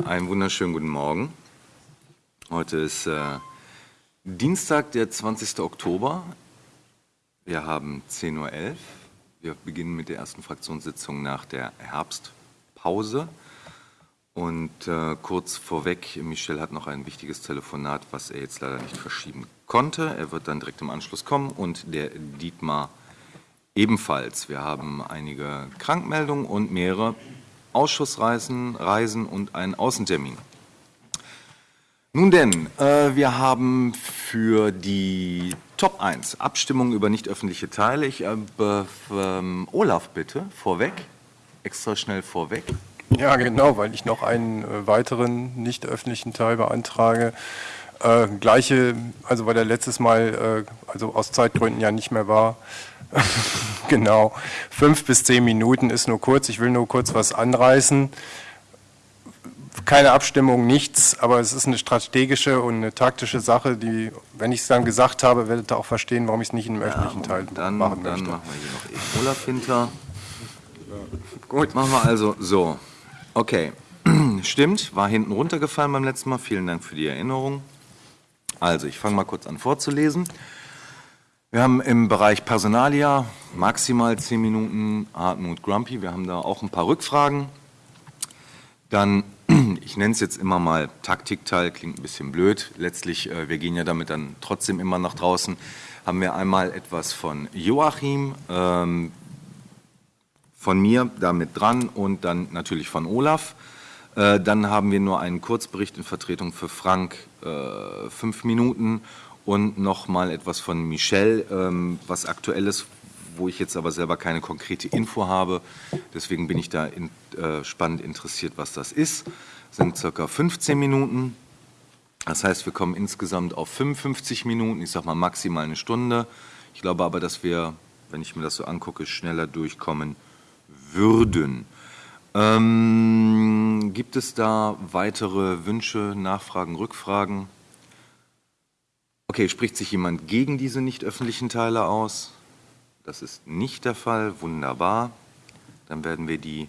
Einen wunderschönen guten Morgen. Heute ist äh, Dienstag, der 20. Oktober. Wir haben 10.11 Uhr. Wir beginnen mit der ersten Fraktionssitzung nach der Herbstpause. Und äh, kurz vorweg, Michel hat noch ein wichtiges Telefonat, was er jetzt leider nicht verschieben konnte. Er wird dann direkt im Anschluss kommen und der Dietmar ebenfalls. Wir haben einige Krankmeldungen und mehrere Ausschussreisen Reisen und einen Außentermin. Nun denn, äh, wir haben für die Top 1 Abstimmung über nicht öffentliche Teile. Ich äh, ähm, Olaf bitte, vorweg, extra schnell vorweg. Ja, genau, weil ich noch einen äh, weiteren nicht öffentlichen Teil beantrage. Äh, gleiche, also weil der letztes Mal, äh, also aus Zeitgründen ja nicht mehr war, genau, fünf bis zehn Minuten ist nur kurz. Ich will nur kurz was anreißen. Keine Abstimmung, nichts, aber es ist eine strategische und eine taktische Sache, die, wenn ich es dann gesagt habe, werdet ihr auch verstehen, warum ich es nicht im öffentlichen Teil dann, machen dann möchte. machen wir hier noch Olaf hinter. Gut, machen wir also so. Okay, stimmt, war hinten runtergefallen beim letzten Mal. Vielen Dank für die Erinnerung. Also, ich fange mal kurz an vorzulesen. Wir haben im Bereich Personalia maximal zehn Minuten Hartmut Grumpy. Wir haben da auch ein paar Rückfragen. Dann, ich nenne es jetzt immer mal Taktikteil, klingt ein bisschen blöd. Letztlich, äh, wir gehen ja damit dann trotzdem immer nach draußen. Haben wir einmal etwas von Joachim, ähm, von mir damit dran und dann natürlich von Olaf. Äh, dann haben wir nur einen Kurzbericht in Vertretung für Frank, äh, fünf Minuten und nochmal etwas von Michel, ähm, was aktuelles, wo ich jetzt aber selber keine konkrete Info habe. Deswegen bin ich da in, äh, spannend interessiert, was das ist. Das sind circa 15 Minuten. Das heißt, wir kommen insgesamt auf 55 Minuten, ich sage mal maximal eine Stunde. Ich glaube aber, dass wir, wenn ich mir das so angucke, schneller durchkommen würden. Ähm, gibt es da weitere Wünsche, Nachfragen, Rückfragen? Okay, spricht sich jemand gegen diese nicht öffentlichen Teile aus? Das ist nicht der Fall. Wunderbar. Dann werden wir die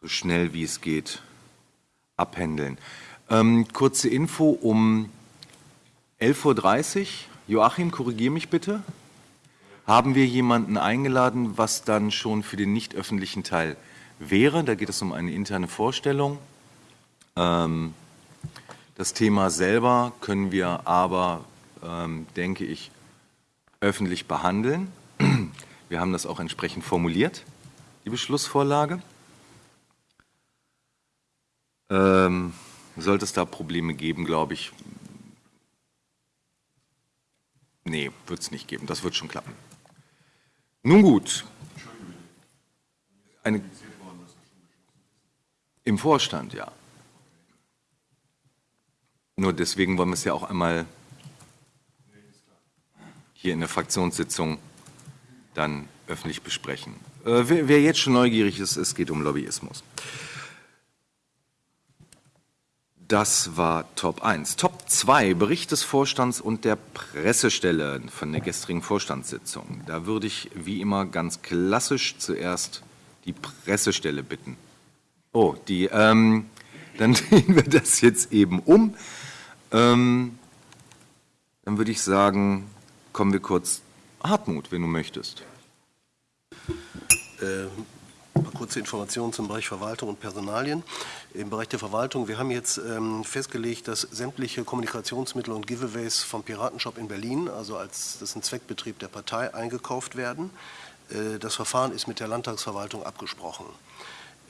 so schnell wie es geht abhändeln. Ähm, kurze Info um 11.30 Uhr. Joachim, korrigiere mich bitte. Haben wir jemanden eingeladen, was dann schon für den nicht öffentlichen Teil wäre? Da geht es um eine interne Vorstellung. Ähm, das Thema selber können wir aber ähm, denke ich, öffentlich behandeln. Wir haben das auch entsprechend formuliert, die Beschlussvorlage. Ähm, sollte es da Probleme geben, glaube ich, nee, wird es nicht geben, das wird schon klappen. Nun gut. Eine, Im Vorstand, ja. Nur deswegen wollen wir es ja auch einmal hier in der Fraktionssitzung dann öffentlich besprechen. Äh, wer, wer, jetzt schon neugierig ist, es geht um Lobbyismus. Das war Top 1. Top 2, Bericht des Vorstands und der Pressestelle von der gestrigen Vorstandssitzung. Da würde ich wie immer ganz klassisch zuerst die Pressestelle bitten. Oh, die, ähm, dann drehen wir das jetzt eben um. Ähm, dann würde ich sagen, kommen wir kurz. Hartmut, wenn du möchtest. Äh, kurze Informationen zum Bereich Verwaltung und Personalien. Im Bereich der Verwaltung, wir haben jetzt ähm, festgelegt, dass sämtliche Kommunikationsmittel und Giveaways vom Piratenshop in Berlin, also als das ist ein Zweckbetrieb der Partei, eingekauft werden. Äh, das Verfahren ist mit der Landtagsverwaltung abgesprochen.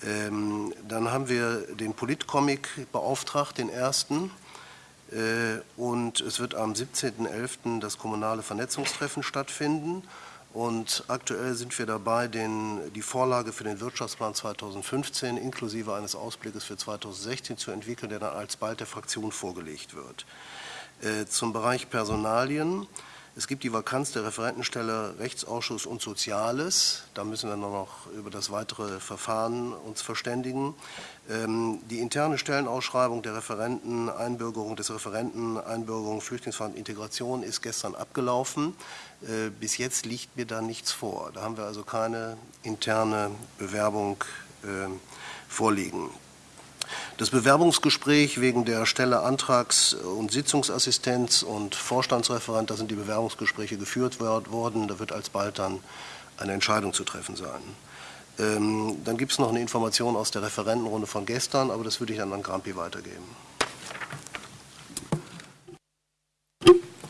Ähm, dann haben wir den Politcomic beauftragt, den ersten. Äh, und es wird am 17.11. das kommunale Vernetzungstreffen stattfinden. Und aktuell sind wir dabei, den, die Vorlage für den Wirtschaftsplan 2015 inklusive eines Ausblickes für 2016 zu entwickeln, der dann alsbald der Fraktion vorgelegt wird. Äh, zum Bereich Personalien. Es gibt die Vakanz der Referentenstelle Rechtsausschuss und Soziales. Da müssen wir noch über das weitere Verfahren uns verständigen. Ähm, die interne Stellenausschreibung der Referenten, Einbürgerung des Referenten, Einbürgerung, Flüchtlingsfahrt, Integration ist gestern abgelaufen. Äh, bis jetzt liegt mir da nichts vor. Da haben wir also keine interne Bewerbung ähm, vorliegen. Das Bewerbungsgespräch wegen der Stelle Antrags- und Sitzungsassistenz und Vorstandsreferent, da sind die Bewerbungsgespräche geführt worden. Da wird alsbald dann eine Entscheidung zu treffen sein. Ähm, dann gibt es noch eine Information aus der Referentenrunde von gestern, aber das würde ich dann an Grampi weitergeben.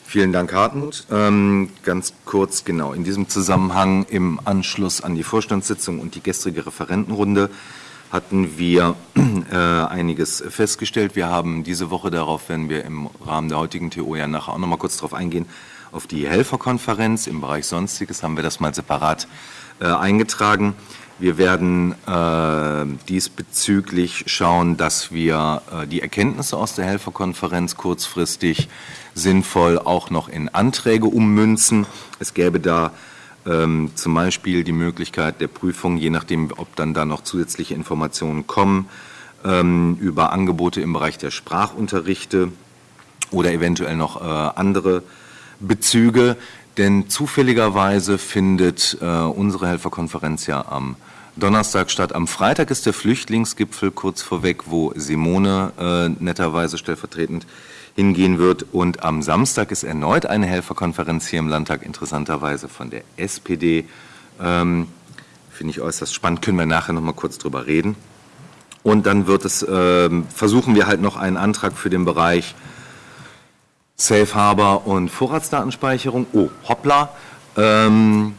Vielen Dank, Hartmut. Ähm, ganz kurz, genau, in diesem Zusammenhang im Anschluss an die Vorstandssitzung und die gestrige Referentenrunde hatten wir äh, einiges festgestellt. Wir haben diese Woche, darauf werden wir im Rahmen der heutigen TO ja nachher auch noch mal kurz darauf eingehen, auf die Helferkonferenz im Bereich Sonstiges haben wir das mal separat äh, eingetragen. Wir werden äh, diesbezüglich schauen, dass wir äh, die Erkenntnisse aus der Helferkonferenz kurzfristig sinnvoll auch noch in Anträge ummünzen. Es gäbe da ähm, zum Beispiel die Möglichkeit der Prüfung, je nachdem, ob dann da noch zusätzliche Informationen kommen, ähm, über Angebote im Bereich der Sprachunterrichte oder eventuell noch äh, andere Bezüge. Denn zufälligerweise findet äh, unsere Helferkonferenz ja am Donnerstag statt. Am Freitag ist der Flüchtlingsgipfel kurz vorweg, wo Simone äh, netterweise stellvertretend hingehen wird. Und am Samstag ist erneut eine Helferkonferenz hier im Landtag, interessanterweise von der SPD. Ähm, Finde ich äußerst spannend, können wir nachher noch mal kurz drüber reden. Und dann wird es, äh, versuchen wir halt noch einen Antrag für den Bereich Safe Harbor und Vorratsdatenspeicherung, oh, hoppla, ähm,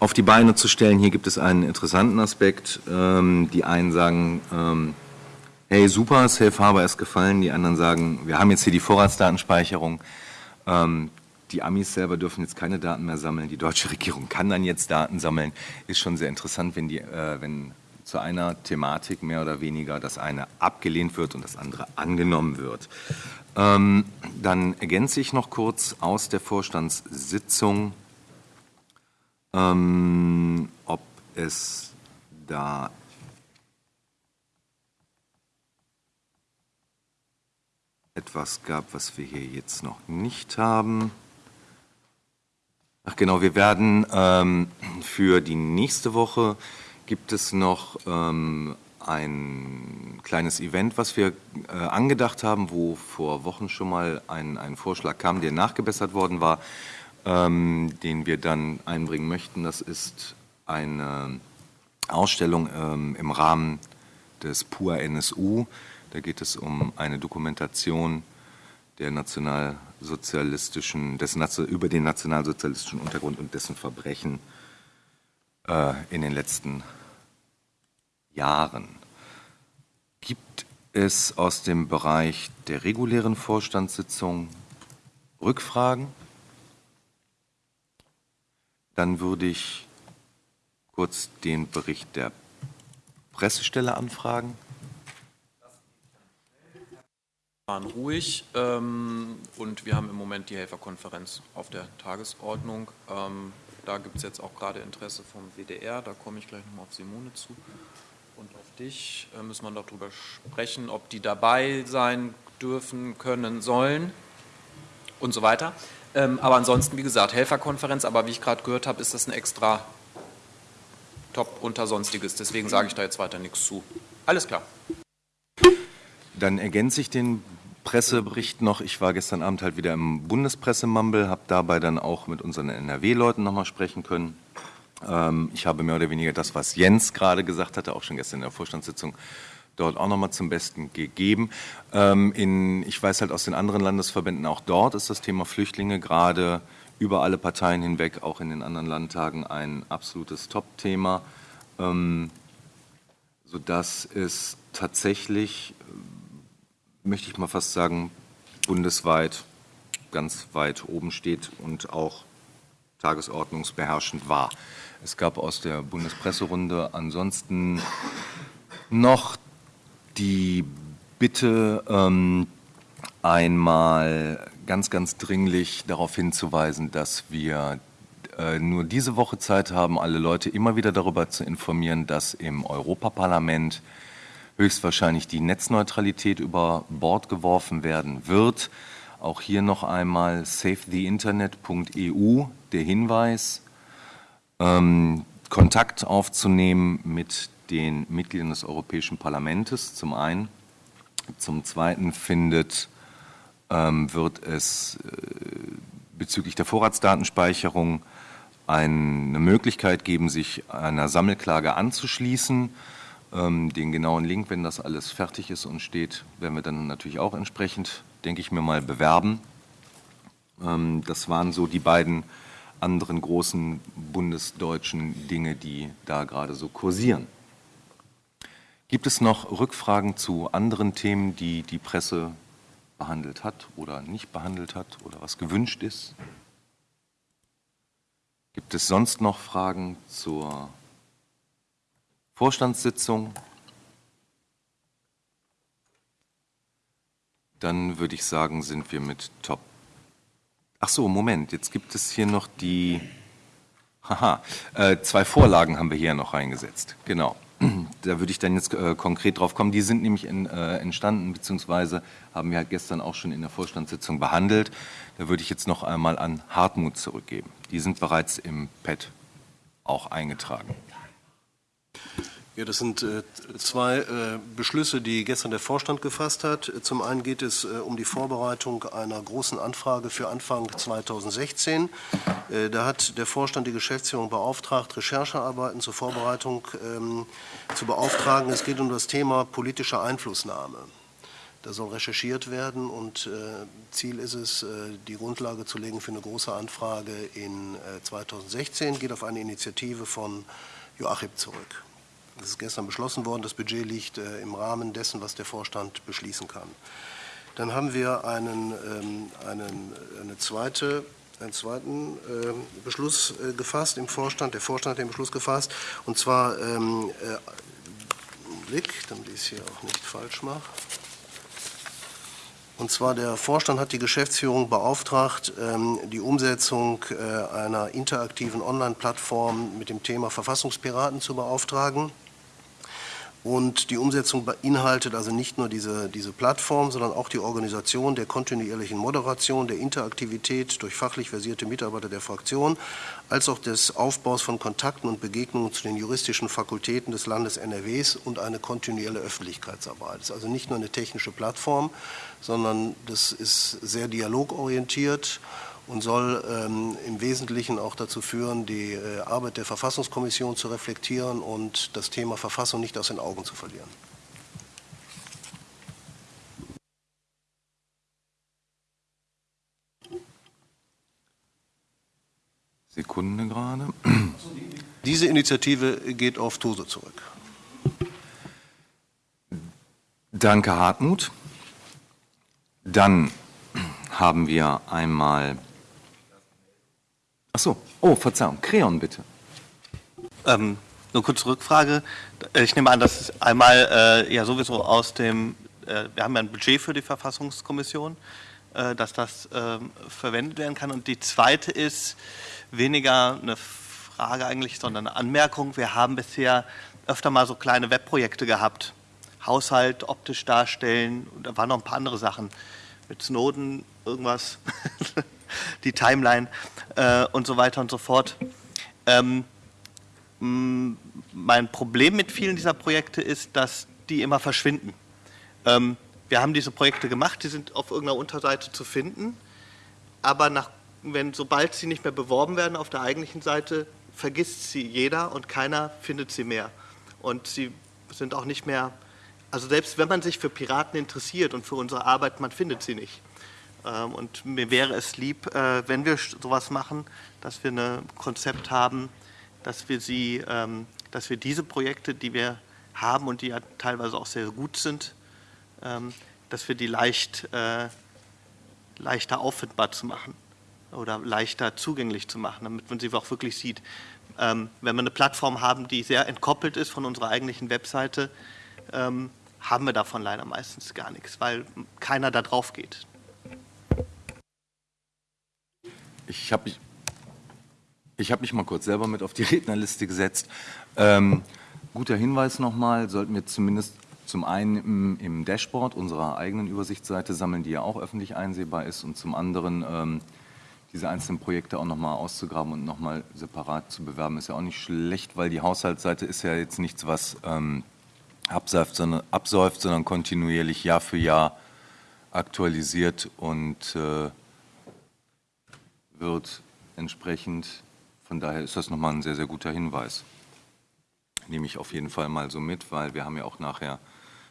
auf die Beine zu stellen. Hier gibt es einen interessanten Aspekt. Ähm, die einen sagen, ähm, hey super, Safe Harbor ist gefallen. Die anderen sagen, wir haben jetzt hier die Vorratsdatenspeicherung. Ähm, die Amis selber dürfen jetzt keine Daten mehr sammeln. Die deutsche Regierung kann dann jetzt Daten sammeln. Ist schon sehr interessant, wenn, die, äh, wenn zu einer Thematik mehr oder weniger das eine abgelehnt wird und das andere angenommen wird. Ähm, dann ergänze ich noch kurz aus der Vorstandssitzung, ähm, ob es da etwas gab, was wir hier jetzt noch nicht haben. Ach genau, wir werden ähm, für die nächste Woche gibt es noch ähm, ein kleines Event, was wir äh, angedacht haben, wo vor Wochen schon mal ein, ein Vorschlag kam, der nachgebessert worden war, ähm, den wir dann einbringen möchten. Das ist eine Ausstellung ähm, im Rahmen des PUA NSU. Da geht es um eine Dokumentation der nationalsozialistischen, des, über den nationalsozialistischen Untergrund und dessen Verbrechen äh, in den letzten Jahren. Gibt es aus dem Bereich der regulären Vorstandssitzung Rückfragen? Dann würde ich kurz den Bericht der Pressestelle anfragen. Wir waren ruhig ähm, und wir haben im Moment die Helferkonferenz auf der Tagesordnung. Ähm, da gibt es jetzt auch gerade Interesse vom WDR, da komme ich gleich nochmal auf Simone zu. Und auf dich äh, müssen wir noch darüber sprechen, ob die dabei sein dürfen, können, sollen und so weiter. Ähm, aber ansonsten, wie gesagt, Helferkonferenz, aber wie ich gerade gehört habe, ist das ein extra Top unter Sonstiges. Deswegen sage ich da jetzt weiter nichts zu. Alles klar. Dann ergänze ich den Pressebericht noch. Ich war gestern Abend halt wieder im Bundespressemumble, habe dabei dann auch mit unseren NRW-Leuten nochmal sprechen können. Ähm, ich habe mehr oder weniger das, was Jens gerade gesagt hatte, auch schon gestern in der Vorstandssitzung, dort auch nochmal zum Besten gegeben. Ähm, in, ich weiß halt aus den anderen Landesverbänden, auch dort ist das Thema Flüchtlinge gerade über alle Parteien hinweg, auch in den anderen Landtagen, ein absolutes Top-Thema, ähm, sodass es tatsächlich möchte ich mal fast sagen, bundesweit ganz weit oben steht und auch tagesordnungsbeherrschend war. Es gab aus der Bundespresserunde ansonsten noch die Bitte, ähm, einmal ganz, ganz dringlich darauf hinzuweisen, dass wir äh, nur diese Woche Zeit haben, alle Leute immer wieder darüber zu informieren, dass im Europaparlament höchstwahrscheinlich die Netzneutralität über Bord geworfen werden wird. Auch hier noch einmal savetheinternet.eu der Hinweis, ähm, Kontakt aufzunehmen mit den Mitgliedern des Europäischen Parlaments zum einen Zum Zweiten findet, ähm, wird es äh, bezüglich der Vorratsdatenspeicherung eine Möglichkeit geben, sich einer Sammelklage anzuschließen. Ähm, den genauen Link, wenn das alles fertig ist und steht, werden wir dann natürlich auch entsprechend, denke ich mir mal, bewerben. Ähm, das waren so die beiden anderen großen bundesdeutschen Dinge, die da gerade so kursieren. Gibt es noch Rückfragen zu anderen Themen, die die Presse behandelt hat oder nicht behandelt hat oder was gewünscht ist? Gibt es sonst noch Fragen zur Vorstandssitzung? Dann würde ich sagen, sind wir mit Top. Ach so, Moment, jetzt gibt es hier noch die. Haha, äh, zwei Vorlagen haben wir hier noch reingesetzt. Genau. Da würde ich dann jetzt äh, konkret drauf kommen. Die sind nämlich in, äh, entstanden, beziehungsweise haben wir gestern auch schon in der Vorstandssitzung behandelt. Da würde ich jetzt noch einmal an Hartmut zurückgeben. Die sind bereits im PET auch eingetragen. Ja, das sind äh, zwei äh, Beschlüsse, die gestern der Vorstand gefasst hat. Zum einen geht es äh, um die Vorbereitung einer großen Anfrage für Anfang 2016. Äh, da hat der Vorstand die Geschäftsführung beauftragt, Recherchearbeiten zur Vorbereitung ähm, zu beauftragen. Es geht um das Thema politische Einflussnahme. Da soll recherchiert werden und äh, Ziel ist es, äh, die Grundlage zu legen für eine große Anfrage in 2016. Geht auf eine Initiative von Joachim zurück. Das ist gestern beschlossen worden. Das Budget liegt äh, im Rahmen dessen, was der Vorstand beschließen kann. Dann haben wir einen, ähm, einen, eine zweite, einen zweiten äh, Beschluss äh, gefasst im Vorstand. Der Vorstand hat den Beschluss gefasst. Und zwar, ähm, äh, Blick, damit ich es hier auch nicht falsch mache. Und zwar der Vorstand hat die Geschäftsführung beauftragt, ähm, die Umsetzung einer interaktiven Online-Plattform mit dem Thema Verfassungspiraten zu beauftragen. Und die Umsetzung beinhaltet also nicht nur diese, diese Plattform, sondern auch die Organisation der kontinuierlichen Moderation, der Interaktivität durch fachlich versierte Mitarbeiter der Fraktion, als auch des Aufbaus von Kontakten und Begegnungen zu den juristischen Fakultäten des Landes NRWs und eine kontinuierliche Öffentlichkeitsarbeit. Das ist also nicht nur eine technische Plattform, sondern das ist sehr dialogorientiert und soll ähm, im Wesentlichen auch dazu führen, die äh, Arbeit der Verfassungskommission zu reflektieren und das Thema Verfassung nicht aus den Augen zu verlieren. Sekunde gerade. Diese Initiative geht auf Tose zurück. Danke, Hartmut. Dann haben wir einmal Ach so, oh, Verzeihung, Creon bitte. Ähm, eine kurze Rückfrage. Ich nehme an, dass einmal äh, ja sowieso aus dem, äh, wir haben ja ein Budget für die Verfassungskommission, äh, dass das ähm, verwendet werden kann. Und die zweite ist weniger eine Frage eigentlich, sondern eine Anmerkung. Wir haben bisher öfter mal so kleine Webprojekte gehabt. Haushalt optisch darstellen, da waren noch ein paar andere Sachen. Mit Snowden irgendwas. die Timeline äh, und so weiter und so fort. Ähm, mein Problem mit vielen dieser Projekte ist, dass die immer verschwinden. Ähm, wir haben diese Projekte gemacht, die sind auf irgendeiner Unterseite zu finden, aber nach, wenn, sobald sie nicht mehr beworben werden auf der eigentlichen Seite, vergisst sie jeder und keiner findet sie mehr. Und sie sind auch nicht mehr, also selbst wenn man sich für Piraten interessiert und für unsere Arbeit, man findet sie nicht. Ähm, und mir wäre es lieb, äh, wenn wir sowas machen, dass wir ein Konzept haben, dass wir sie, ähm, dass wir diese Projekte, die wir haben und die ja teilweise auch sehr gut sind, ähm, dass wir die leicht, äh, leichter auffindbar zu machen oder leichter zugänglich zu machen, damit man sie auch wirklich sieht. wenn wir eine Plattform haben, die sehr entkoppelt ist von unserer eigentlichen Webseite, haben wir davon leider meistens gar nichts, weil keiner da drauf geht. Ich habe mich, ich hab mich mal kurz selber mit auf die Rednerliste gesetzt. Ähm, guter Hinweis nochmal, sollten wir zumindest zum einen im, im, Dashboard unserer eigenen Übersichtsseite sammeln, die ja auch öffentlich einsehbar ist, und zum anderen ähm, diese einzelnen Projekte auch nochmal auszugraben und nochmal separat zu bewerben, ist ja auch nicht schlecht, weil die Haushaltsseite ist ja jetzt nichts, was ähm, absäuft, sondern, absäuft, sondern kontinuierlich Jahr für Jahr aktualisiert und äh, wird entsprechend, von daher ist das nochmal ein sehr, sehr guter Hinweis. Nehme ich auf jeden Fall mal so mit, weil wir haben ja auch nachher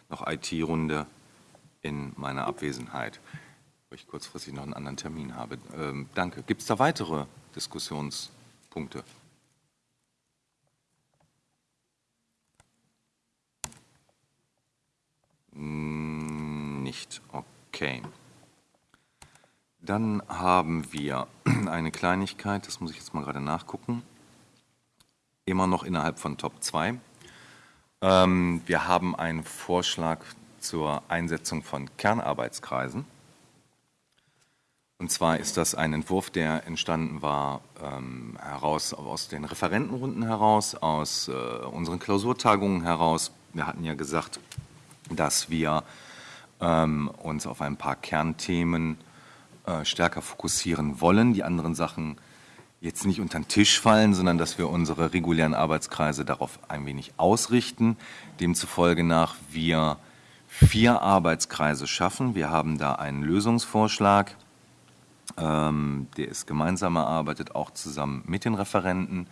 noch IT-Runde in meiner Abwesenheit, wo ich kurzfristig noch einen anderen Termin habe. Ähm, danke. Gibt es da weitere Diskussionspunkte? Mm, Nicht. Okay. Dann haben wir eine Kleinigkeit, das muss ich jetzt mal gerade nachgucken. Immer noch innerhalb von Top 2. Ähm, wir haben einen Vorschlag zur Einsetzung von Kernarbeitskreisen. Und zwar ist das ein Entwurf, der entstanden war ähm, heraus aus den Referentenrunden heraus, aus äh, unseren Klausurtagungen heraus. Wir hatten ja gesagt, dass wir ähm, uns auf ein paar Kernthemen äh, stärker fokussieren wollen, die anderen Sachen jetzt nicht unter den Tisch fallen, sondern dass wir unsere regulären Arbeitskreise darauf ein wenig ausrichten. Demzufolge nach wir vier Arbeitskreise schaffen. Wir haben da einen Lösungsvorschlag, ähm, der ist gemeinsam erarbeitet, auch zusammen mit den Referenten.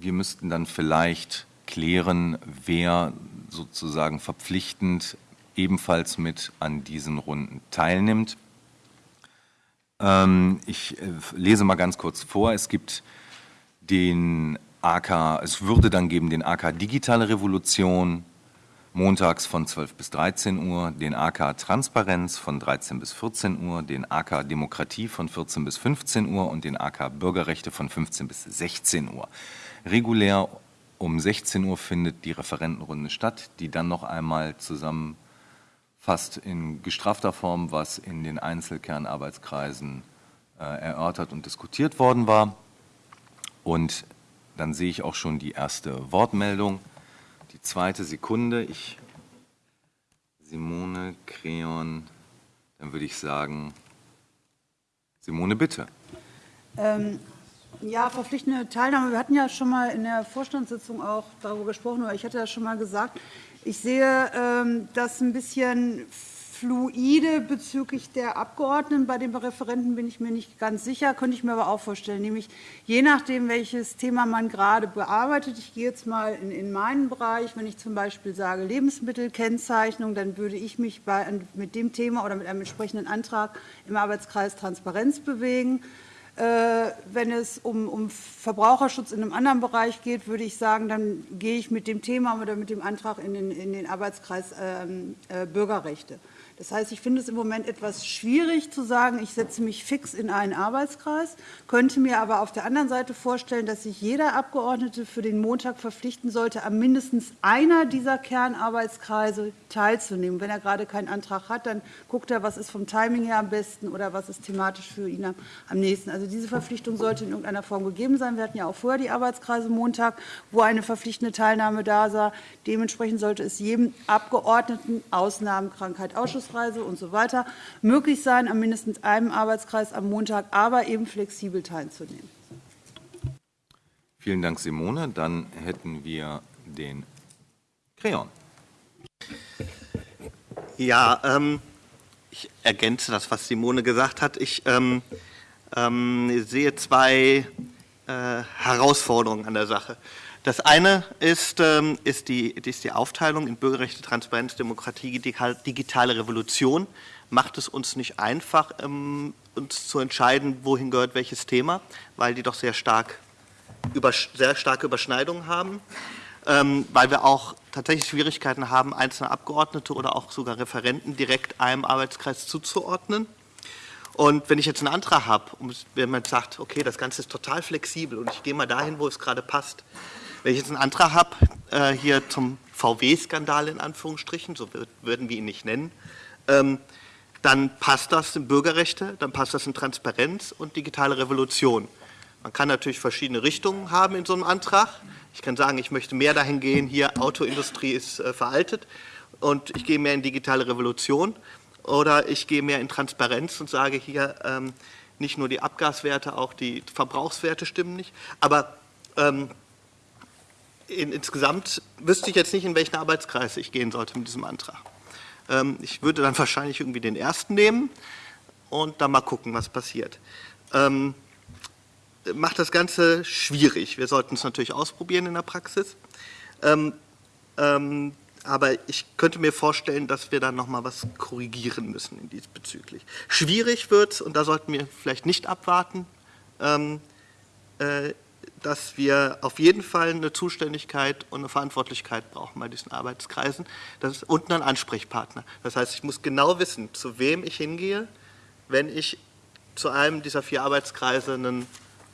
Wir müssten dann vielleicht klären, wer sozusagen verpflichtend ebenfalls mit an diesen Runden teilnimmt. Ähm, ich äh, lese mal ganz kurz vor. Es gibt den AK, es würde dann geben den AK Digitale Revolution montags von 12 bis 13 Uhr, den AK Transparenz von 13 bis 14 Uhr, den AK Demokratie von 14 bis 15 Uhr und den AK Bürgerrechte von 15 bis 16 Uhr. Regulär um 16 Uhr findet die Referentenrunde statt, die dann noch einmal zusammenfasst in gestrafter Form, was in den Einzelkernarbeitskreisen äh, erörtert und diskutiert worden war. Und dann sehe ich auch schon die erste Wortmeldung. Die zweite Sekunde. Ich, Simone Creon, dann würde ich sagen, Simone, bitte. Ähm, ja, verpflichtende Teilnahme. Wir hatten ja schon mal in der Vorstandssitzung auch darüber gesprochen, oder ich hatte ja schon mal gesagt, ich sehe ähm, das ein bisschen fluide bezüglich der Abgeordneten. Bei den Referenten bin ich mir nicht ganz sicher, könnte ich mir aber auch vorstellen, nämlich je nachdem, welches Thema man gerade bearbeitet. Ich gehe jetzt mal in, in meinen Bereich. Wenn ich zum Beispiel sage Lebensmittelkennzeichnung, dann würde ich mich mit dem Thema oder mit einem entsprechenden Antrag im Arbeitskreis Transparenz bewegen. Äh, wenn es um, um, Verbraucherschutz in einem anderen Bereich geht, würde ich sagen, dann gehe ich mit dem Thema oder mit dem Antrag in den, in den Arbeitskreis ähm, äh, Bürgerrechte. Das heißt, ich finde es im Moment etwas schwierig zu sagen, ich setze mich fix in einen Arbeitskreis, könnte mir aber auf der anderen Seite vorstellen, dass sich jeder Abgeordnete für den Montag verpflichten sollte, an mindestens einer dieser Kernarbeitskreise teilzunehmen. Wenn er gerade keinen Antrag hat, dann guckt er, was ist vom Timing her am besten oder was ist thematisch für ihn am nächsten. Also diese Verpflichtung sollte in irgendeiner Form gegeben sein. Wir hatten ja auch vorher die Arbeitskreise Montag, wo eine verpflichtende Teilnahme da war. Dementsprechend sollte es jedem Abgeordneten Ausnahmen, Krankheit, Ausschuss Geschäftsreise und so weiter möglich sein, an mindestens einem Arbeitskreis am Montag, aber eben flexibel teilzunehmen. Vielen Dank, Simone. Dann hätten wir den Creon. Ja, ähm, ich ergänze das, was Simone gesagt hat. Ich ähm, ähm, sehe zwei äh, Herausforderungen an der Sache. Das eine ist, ähm, ist, die, ist die Aufteilung in Bürgerrechte, Transparenz, Demokratie, digitale Revolution. Macht es uns nicht einfach, ähm, uns zu entscheiden, wohin gehört welches Thema, weil die doch sehr, stark, sehr starke Überschneidungen haben. Ähm, weil wir auch tatsächlich Schwierigkeiten haben, einzelne Abgeordnete oder auch sogar Referenten direkt einem Arbeitskreis zuzuordnen. Und wenn ich jetzt einen Antrag habe, wenn man sagt, okay, das Ganze ist total flexibel und ich gehe mal dahin, wo es gerade passt, wenn ich jetzt einen Antrag habe, äh, hier zum VW-Skandal in Anführungsstrichen, so würden wir ihn nicht nennen, ähm, dann passt das in Bürgerrechte, dann passt das in Transparenz und digitale Revolution. Man kann natürlich verschiedene Richtungen haben in so einem Antrag. Ich kann sagen, ich möchte mehr dahin gehen, hier Autoindustrie ist äh, veraltet und ich gehe mehr in digitale Revolution oder ich gehe mehr in Transparenz und sage hier, ähm, nicht nur die Abgaswerte, auch die Verbrauchswerte stimmen nicht. Aber ähm, in, insgesamt wüsste ich jetzt nicht, in welchen Arbeitskreis ich gehen sollte mit diesem Antrag. Ähm, ich würde dann wahrscheinlich irgendwie den ersten nehmen und dann mal gucken, was passiert. Ähm, macht das Ganze schwierig. Wir sollten es natürlich ausprobieren in der Praxis. Ähm, ähm, aber ich könnte mir vorstellen, dass wir dann noch mal was korrigieren müssen in diesbezüglich. Schwierig wird und da sollten wir vielleicht nicht abwarten, ähm, äh, dass wir auf jeden Fall eine Zuständigkeit und eine Verantwortlichkeit brauchen bei diesen Arbeitskreisen das ist, und einen Ansprechpartner. Das heißt, ich muss genau wissen, zu wem ich hingehe, wenn ich zu einem dieser vier Arbeitskreise einen,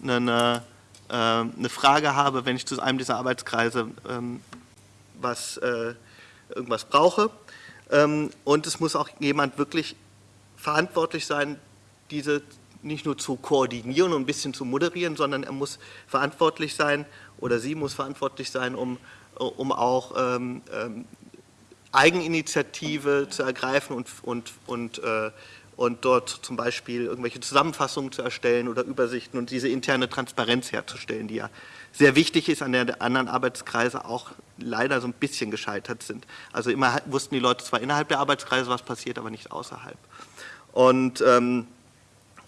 eine, äh, eine Frage habe, wenn ich zu einem dieser Arbeitskreise ähm, was, äh, irgendwas brauche. Ähm, und es muss auch jemand wirklich verantwortlich sein, diese nicht nur zu koordinieren und ein bisschen zu moderieren, sondern er muss verantwortlich sein oder sie muss verantwortlich sein, um, um auch ähm, ähm, Eigeninitiative zu ergreifen und, und, und, äh, und dort zum Beispiel irgendwelche Zusammenfassungen zu erstellen oder Übersichten und diese interne Transparenz herzustellen, die ja sehr wichtig ist, an der anderen Arbeitskreise auch leider so ein bisschen gescheitert sind. Also immer wussten die Leute zwar innerhalb der Arbeitskreise, was passiert, aber nicht außerhalb. Und ähm,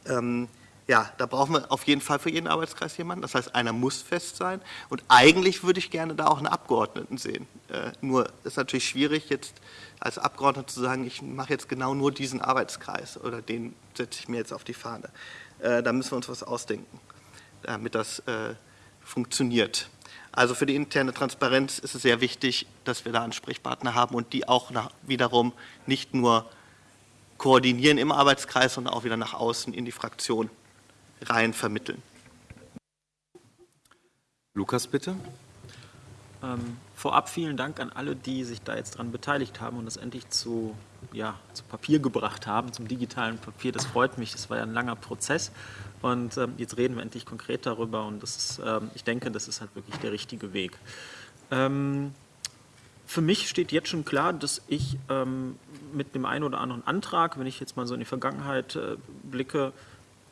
ähm, ja, da brauchen wir auf jeden Fall für jeden Arbeitskreis jemanden. Das heißt, einer muss fest sein. Und eigentlich würde ich gerne da auch einen Abgeordneten sehen. Äh, nur ist natürlich schwierig, jetzt als Abgeordneter zu sagen, ich mache jetzt genau nur diesen Arbeitskreis oder den setze ich mir jetzt auf die Fahne. Äh, da müssen wir uns was ausdenken, damit das äh, funktioniert. Also für die interne Transparenz ist es sehr wichtig, dass wir da Ansprechpartner haben und die auch nach, wiederum nicht nur koordinieren im Arbeitskreis, sondern auch wieder nach außen in die Fraktion rein vermitteln. Lukas, bitte. Ähm, vorab vielen Dank an alle, die sich da jetzt dran beteiligt haben und das endlich zu, ja, zu Papier gebracht haben, zum digitalen Papier. Das freut mich, das war ja ein langer Prozess und ähm, jetzt reden wir endlich konkret darüber und das ist, ähm, ich denke, das ist halt wirklich der richtige Weg. Ähm, für mich steht jetzt schon klar, dass ich ähm, mit dem einen oder anderen Antrag, wenn ich jetzt mal so in die Vergangenheit äh, blicke,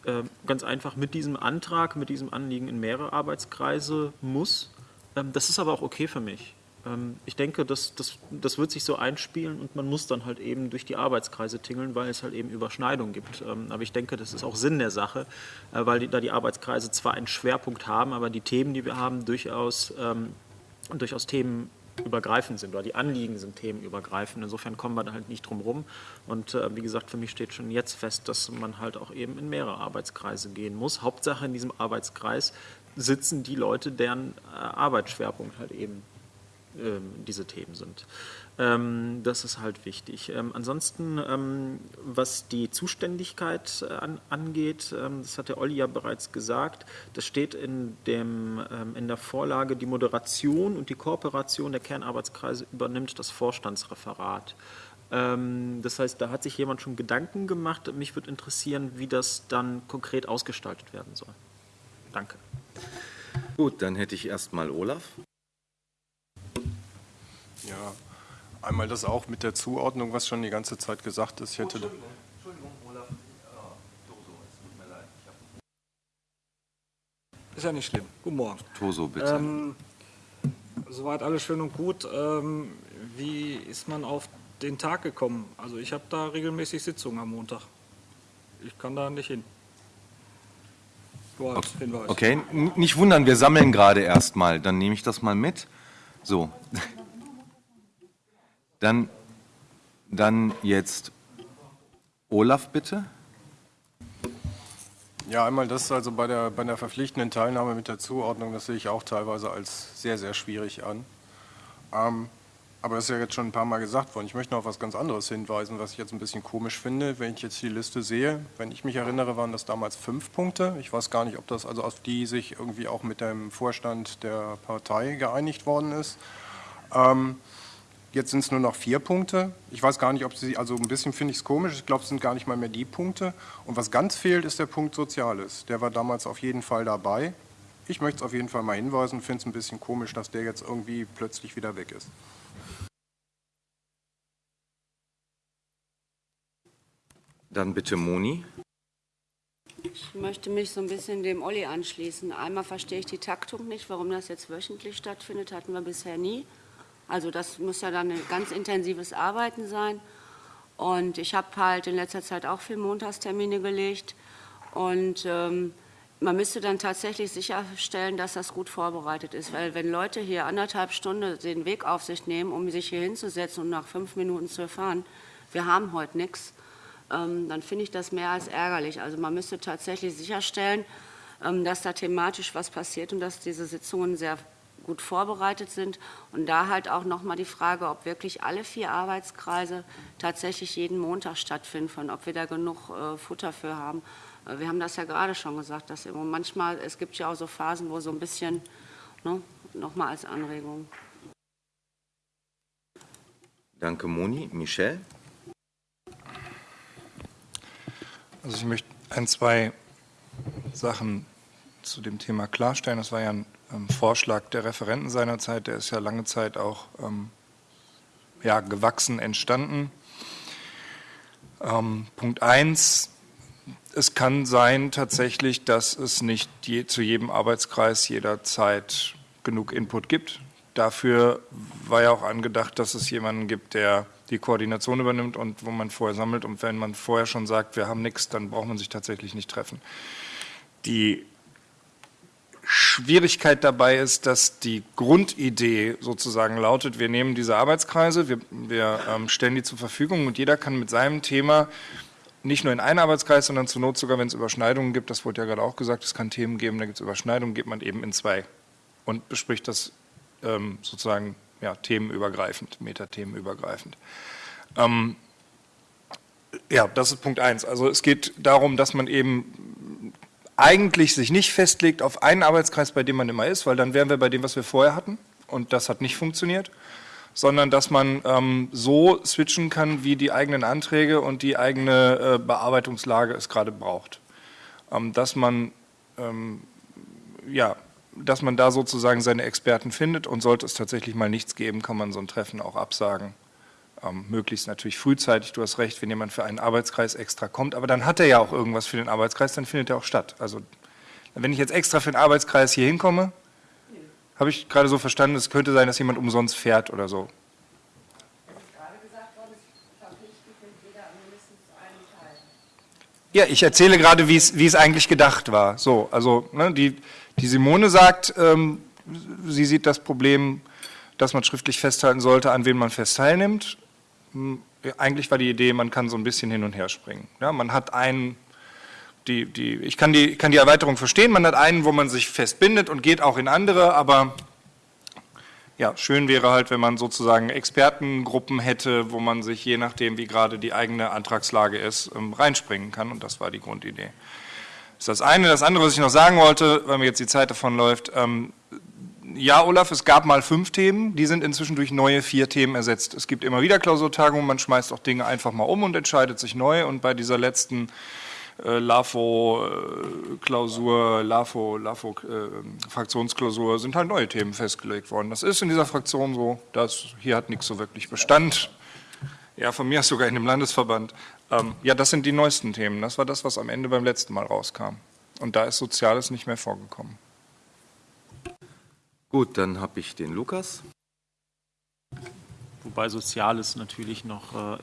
äh, ganz einfach mit diesem Antrag, mit diesem Anliegen in mehrere Arbeitskreise muss. Ähm, das ist aber auch okay für mich. Ähm, ich denke, das, das, das wird sich so einspielen und man muss dann halt eben durch die Arbeitskreise tingeln, weil es halt eben Überschneidungen gibt. Ähm, aber ich denke, das ist auch Sinn der Sache, äh, weil die, da die Arbeitskreise zwar einen Schwerpunkt haben, aber die Themen, die wir haben, durchaus, ähm, durchaus Themen übergreifend sind oder die Anliegen sind themenübergreifend. Insofern kommen wir da halt nicht drum rum. Und äh, wie gesagt, für mich steht schon jetzt fest, dass man halt auch eben in mehrere Arbeitskreise gehen muss. Hauptsache in diesem Arbeitskreis sitzen die Leute, deren äh, Arbeitsschwerpunkt halt eben ähm, diese Themen sind. Ähm, das ist halt wichtig. Ähm, ansonsten, ähm, was die Zuständigkeit äh, an, angeht, ähm, das hat der Olli ja bereits gesagt, das steht in, dem, ähm, in der Vorlage, die Moderation und die Kooperation der Kernarbeitskreise übernimmt das Vorstandsreferat. Das heißt, da hat sich jemand schon Gedanken gemacht. Mich würde interessieren, wie das dann konkret ausgestaltet werden soll. Danke. Gut, dann hätte ich erstmal Olaf. Ja, Einmal das auch mit der Zuordnung, was schon die ganze Zeit gesagt ist. Ich hätte Entschuldigung, Entschuldigung, Olaf. Toso, es tut mir leid. Ist ja nicht schlimm. Guten Morgen. Toso, bitte. Ähm, soweit alles schön und gut. Ähm, wie ist man auf den Tag gekommen? Also ich habe da regelmäßig Sitzungen am Montag. Ich kann da nicht hin. Als Hinweis. Okay, nicht wundern, wir sammeln gerade erstmal. Dann nehme ich das mal mit. So. Dann, dann jetzt Olaf, bitte. Ja, einmal das also bei der, bei der verpflichtenden Teilnahme mit der Zuordnung, das sehe ich auch teilweise als sehr, sehr schwierig an. Ähm, aber das ist ja jetzt schon ein paar Mal gesagt worden. Ich möchte noch auf was ganz anderes hinweisen, was ich jetzt ein bisschen komisch finde, wenn ich jetzt die Liste sehe. Wenn ich mich erinnere, waren das damals fünf Punkte. Ich weiß gar nicht, ob das also auf die sich irgendwie auch mit dem Vorstand der Partei geeinigt worden ist. Ähm, Jetzt sind es nur noch vier Punkte. Ich weiß gar nicht, ob Sie, also ein bisschen finde ich es komisch, ich glaube, es sind gar nicht mal mehr die Punkte. Und was ganz fehlt, ist der Punkt Soziales. Der war damals auf jeden Fall dabei. Ich möchte es auf jeden Fall mal hinweisen, finde es ein bisschen komisch, dass der jetzt irgendwie plötzlich wieder weg ist. Dann bitte Moni. Ich möchte mich so ein bisschen dem Olli anschließen. Einmal verstehe ich die Taktung nicht, warum das jetzt wöchentlich stattfindet, hatten wir bisher nie. Also das muss ja dann ein ganz intensives Arbeiten sein. Und ich habe halt in letzter Zeit auch viel Montagstermine gelegt. Und ähm, man müsste dann tatsächlich sicherstellen, dass das gut vorbereitet ist. Weil wenn Leute hier anderthalb Stunden den Weg auf sich nehmen, um sich hier hinzusetzen und nach fünf Minuten zu fahren, wir haben heute nichts, ähm, dann finde ich das mehr als ärgerlich. Also man müsste tatsächlich sicherstellen, ähm, dass da thematisch was passiert und dass diese Sitzungen sehr gut vorbereitet sind. Und da halt auch nochmal die Frage, ob wirklich alle vier Arbeitskreise tatsächlich jeden Montag stattfinden, ob wir da genug äh, Futter für haben. Äh, wir haben das ja gerade schon gesagt, dass manchmal, es gibt ja auch so Phasen, wo so ein bisschen, ne, nochmal als Anregung. Danke, Moni. Michel? Also ich möchte ein, zwei Sachen zu dem Thema klarstellen. Das war ja ein ähm, Vorschlag der Referenten seinerzeit, der ist ja lange Zeit auch ähm, ja, gewachsen entstanden. Ähm, Punkt 1, es kann sein tatsächlich, dass es nicht je, zu jedem Arbeitskreis jederzeit genug Input gibt. Dafür war ja auch angedacht, dass es jemanden gibt, der die Koordination übernimmt und wo man vorher sammelt. Und wenn man vorher schon sagt, wir haben nichts, dann braucht man sich tatsächlich nicht treffen. Die Schwierigkeit dabei ist, dass die Grundidee sozusagen lautet, wir nehmen diese Arbeitskreise, wir, wir ähm, stellen die zur Verfügung und jeder kann mit seinem Thema nicht nur in einen Arbeitskreis, sondern zur Not sogar, wenn es Überschneidungen gibt, das wurde ja gerade auch gesagt, es kann Themen geben, da gibt es Überschneidungen, geht man eben in zwei und bespricht das ähm, sozusagen ja, themenübergreifend, metathemenübergreifend. Ähm, ja, das ist Punkt eins. Also es geht darum, dass man eben eigentlich sich nicht festlegt auf einen Arbeitskreis, bei dem man immer ist, weil dann wären wir bei dem, was wir vorher hatten und das hat nicht funktioniert, sondern dass man ähm, so switchen kann, wie die eigenen Anträge und die eigene äh, Bearbeitungslage es gerade braucht. Ähm, dass man ähm, ja, dass man da sozusagen seine Experten findet und sollte es tatsächlich mal nichts geben, kann man so ein Treffen auch absagen. Ähm, möglichst natürlich frühzeitig, du hast recht, wenn jemand für einen Arbeitskreis extra kommt, aber dann hat er ja auch irgendwas für den Arbeitskreis, dann findet er auch statt. Also wenn ich jetzt extra für den Arbeitskreis hier hinkomme, habe ich gerade so verstanden, es könnte sein, dass jemand umsonst fährt oder so. Ja, ich erzähle gerade, wie es, wie es eigentlich gedacht war. So, also ne, die, die Simone sagt, ähm, sie sieht das Problem, dass man schriftlich festhalten sollte, an wen man fest teilnimmt. Hm, eigentlich war die Idee, man kann so ein bisschen hin und her springen. Ja, man hat einen, die, die, ich kann die, kann die Erweiterung verstehen, man hat einen, wo man sich festbindet und geht auch in andere, aber ja, schön wäre halt, wenn man sozusagen Expertengruppen hätte, wo man sich je nachdem, wie gerade die eigene Antragslage ist, ähm, reinspringen kann und das war die Grundidee. Das ist das eine. Das andere, was ich noch sagen wollte, weil mir jetzt die Zeit davon läuft, ähm, ja, Olaf, es gab mal fünf Themen, die sind inzwischen durch neue vier Themen ersetzt. Es gibt immer wieder Klausurtagungen, man schmeißt auch Dinge einfach mal um und entscheidet sich neu. Und bei dieser letzten äh, LAFO-Klausur, äh, LAFO, LAFO äh, Fraktionsklausur sind halt neue Themen festgelegt worden. Das ist in dieser Fraktion so, das, hier hat nichts so wirklich Bestand. Ja, von mir sogar in dem Landesverband. Ähm, ja, das sind die neuesten Themen. Das war das, was am Ende beim letzten Mal rauskam. Und da ist Soziales nicht mehr vorgekommen. Gut, dann habe ich den Lukas. Wobei Soziales natürlich noch äh,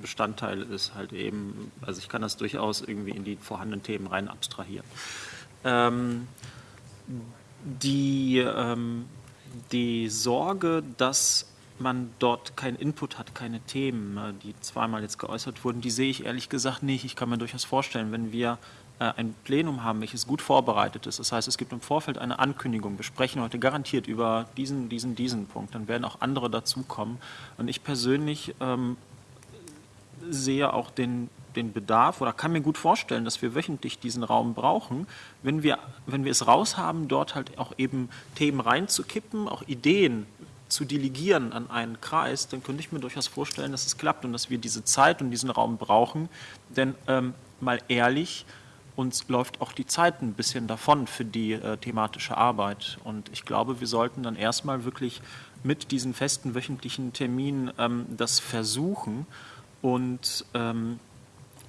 Bestandteil ist, halt eben, also ich kann das durchaus irgendwie in die vorhandenen Themen rein abstrahieren. Ähm, die, ähm, die Sorge, dass man dort keinen Input hat, keine Themen, äh, die zweimal jetzt geäußert wurden, die sehe ich ehrlich gesagt nicht. Ich kann mir durchaus vorstellen, wenn wir ein Plenum haben, welches gut vorbereitet ist. Das heißt, es gibt im Vorfeld eine Ankündigung. Wir sprechen heute garantiert über diesen, diesen, diesen Punkt. Dann werden auch andere dazukommen. Und ich persönlich ähm, sehe auch den, den Bedarf oder kann mir gut vorstellen, dass wir wöchentlich diesen Raum brauchen, wenn wir, wenn wir es raushaben, dort halt auch eben Themen reinzukippen, auch Ideen zu delegieren an einen Kreis, dann könnte ich mir durchaus vorstellen, dass es klappt und dass wir diese Zeit und diesen Raum brauchen. Denn ähm, mal ehrlich, uns läuft auch die Zeit ein bisschen davon für die äh, thematische Arbeit. Und ich glaube, wir sollten dann erstmal wirklich mit diesen festen wöchentlichen Terminen ähm, das versuchen und ähm,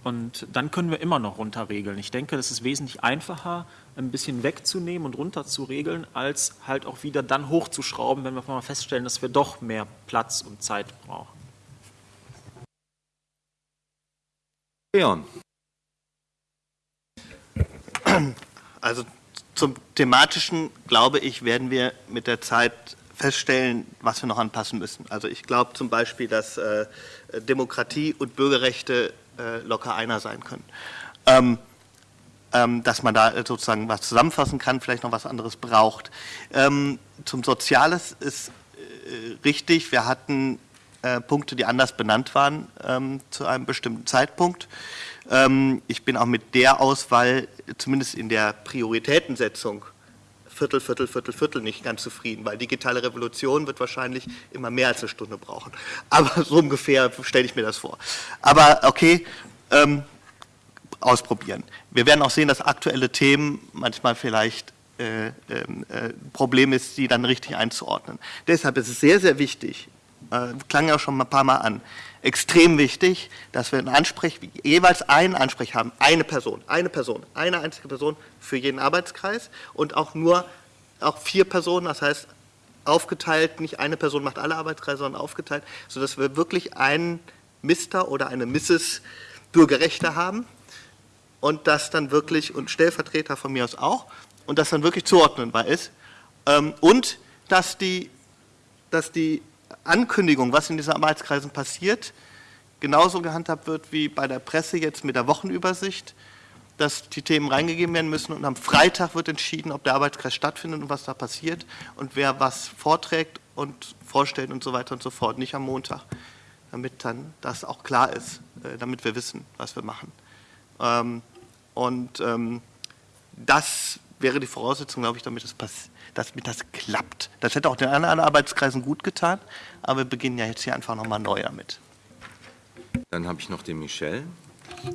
Und dann können wir immer noch runterregeln. Ich denke, das ist wesentlich einfacher, ein bisschen wegzunehmen und runter zu regeln, als halt auch wieder dann hochzuschrauben, wenn wir mal feststellen, dass wir doch mehr Platz und Zeit brauchen. Leon, Also zum thematischen, glaube ich, werden wir mit der Zeit feststellen, was wir noch anpassen müssen. Also ich glaube zum Beispiel, dass äh, Demokratie und Bürgerrechte äh, locker einer sein können. Ähm, ähm, dass man da sozusagen was zusammenfassen kann, vielleicht noch was anderes braucht. Ähm, zum Soziales ist äh, richtig, wir hatten äh, Punkte, die anders benannt waren ähm, zu einem bestimmten Zeitpunkt. Ähm, ich bin auch mit der Auswahl, zumindest in der Prioritätensetzung, Viertel, Viertel, Viertel, Viertel nicht ganz zufrieden, weil digitale Revolution wird wahrscheinlich immer mehr als eine Stunde brauchen. Aber so ungefähr stelle ich mir das vor. Aber okay, ähm, ausprobieren. Wir werden auch sehen, dass aktuelle Themen manchmal vielleicht äh, ähm, äh, Problem ist, die dann richtig einzuordnen. Deshalb ist es sehr, sehr wichtig, äh, klang ja schon ein paar Mal an, extrem wichtig, dass wir einen Ansprech, jeweils einen Ansprech haben, eine Person, eine Person, eine einzige Person für jeden Arbeitskreis und auch nur auch vier Personen, das heißt aufgeteilt, nicht eine Person macht alle Arbeitskreise, sondern aufgeteilt, sodass wir wirklich einen Mister oder eine Mrs. Bürgerrechte haben und das dann wirklich, und Stellvertreter von mir aus auch, und das dann wirklich zuordnenbar ist ähm, und dass die, dass die Ankündigung, was in diesen Arbeitskreisen passiert, genauso gehandhabt wird wie bei der Presse jetzt mit der Wochenübersicht, dass die Themen reingegeben werden müssen und am Freitag wird entschieden, ob der Arbeitskreis stattfindet und was da passiert und wer was vorträgt und vorstellt und so weiter und so fort, nicht am Montag, damit dann das auch klar ist, äh, damit wir wissen, was wir machen. Ähm, und ähm, das wäre die Voraussetzung, glaube ich, damit passiert damit das klappt. Das hätte auch den anderen Arbeitskreisen gut getan, aber wir beginnen ja jetzt hier einfach nochmal neu damit. dann habe ich noch den Michel.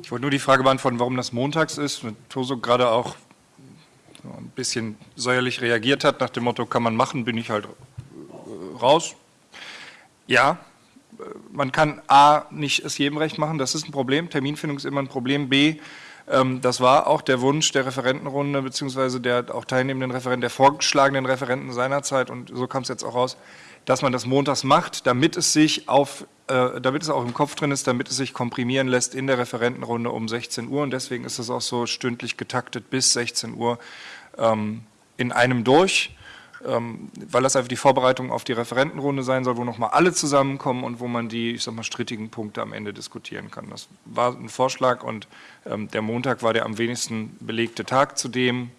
Ich wollte nur die Frage beantworten, warum das montags ist. Wenn Toso gerade auch so ein bisschen säuerlich reagiert hat, nach dem Motto, kann man machen, bin ich halt äh, raus. Ja, äh, man kann A, nicht es jedem recht machen, das ist ein Problem. Terminfindung ist immer ein Problem. B, das war auch der Wunsch der Referentenrunde, beziehungsweise der auch teilnehmenden Referenten, der vorgeschlagenen Referenten seinerzeit, und so kam es jetzt auch raus, dass man das montags macht, damit es sich auf, äh, damit es auch im Kopf drin ist, damit es sich komprimieren lässt in der Referentenrunde um 16 Uhr. Und deswegen ist es auch so stündlich getaktet bis 16 Uhr ähm, in einem durch ähm, weil das einfach die Vorbereitung auf die Referentenrunde sein soll, wo nochmal alle zusammenkommen und wo man die, ich sag mal, strittigen Punkte am Ende diskutieren kann. Das war ein Vorschlag und ähm, der Montag war der am wenigsten belegte Tag zudem,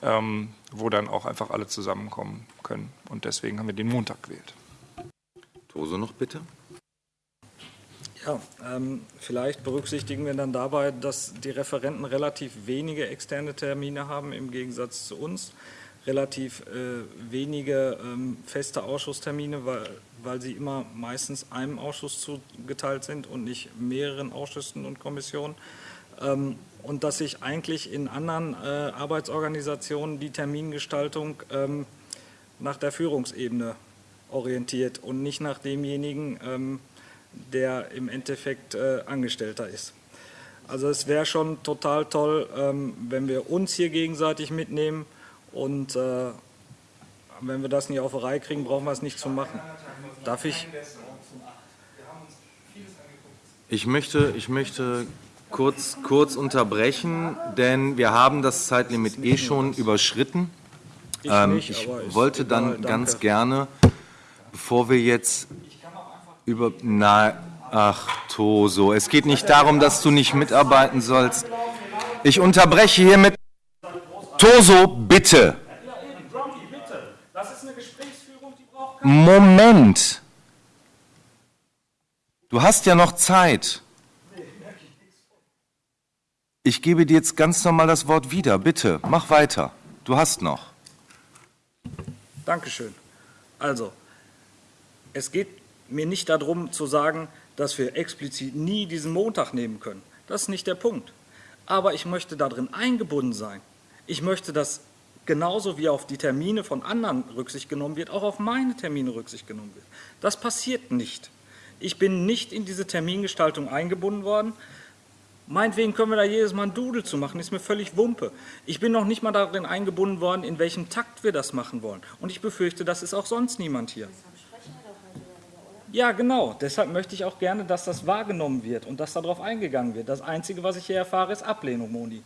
ähm, wo dann auch einfach alle zusammenkommen können. Und deswegen haben wir den Montag gewählt. Toso noch bitte. Ja, ähm, vielleicht berücksichtigen wir dann dabei, dass die Referenten relativ wenige externe Termine haben im Gegensatz zu uns relativ äh, wenige ähm, feste Ausschusstermine, weil, weil sie immer meistens einem Ausschuss zugeteilt sind und nicht mehreren Ausschüssen und Kommissionen. Ähm, und dass sich eigentlich in anderen äh, Arbeitsorganisationen die Termingestaltung ähm, nach der Führungsebene orientiert und nicht nach demjenigen, ähm, der im Endeffekt äh, Angestellter ist. Also es wäre schon total toll, ähm, wenn wir uns hier gegenseitig mitnehmen, und äh, wenn wir das nicht auf die Reihe kriegen, brauchen wir es nicht zu machen. Darf ich? Ich möchte, ich möchte kurz, kurz unterbrechen, denn wir haben das Zeitlimit eh schon überschritten. Ich, Ähm, nicht, ich wollte dann ganz gerne, bevor wir jetzt über... Na, ach, Toso, es geht nicht darum, dass du nicht mitarbeiten sollst. Ich unterbreche hiermit... Toso, bitte. Moment. Du hast ja noch Zeit. Ich gebe dir jetzt ganz normal das Wort wieder. Bitte, mach weiter. Du hast noch. Dankeschön. Also, es geht mir nicht darum zu sagen, dass wir explizit nie diesen Montag nehmen können. Das ist nicht der Punkt. Aber ich möchte darin eingebunden sein. Ich möchte, dass genauso wie auf die Termine von anderen Rücksicht genommen wird, auch auf meine Termine Rücksicht genommen wird. Das passiert nicht. Ich bin nicht in diese Termingestaltung eingebunden worden. Meinetwegen können wir da jedes Mal ein Doodle zu machen, ist mir völlig Wumpe. Ich bin noch nicht mal darin eingebunden worden, in welchem Takt wir das machen wollen. Und ich befürchte, das ist auch sonst niemand hier. Ja, genau. Deshalb möchte ich auch gerne, dass das wahrgenommen wird und dass darauf eingegangen wird. Das Einzige, was ich hier erfahre, ist Ablehnung, Moni.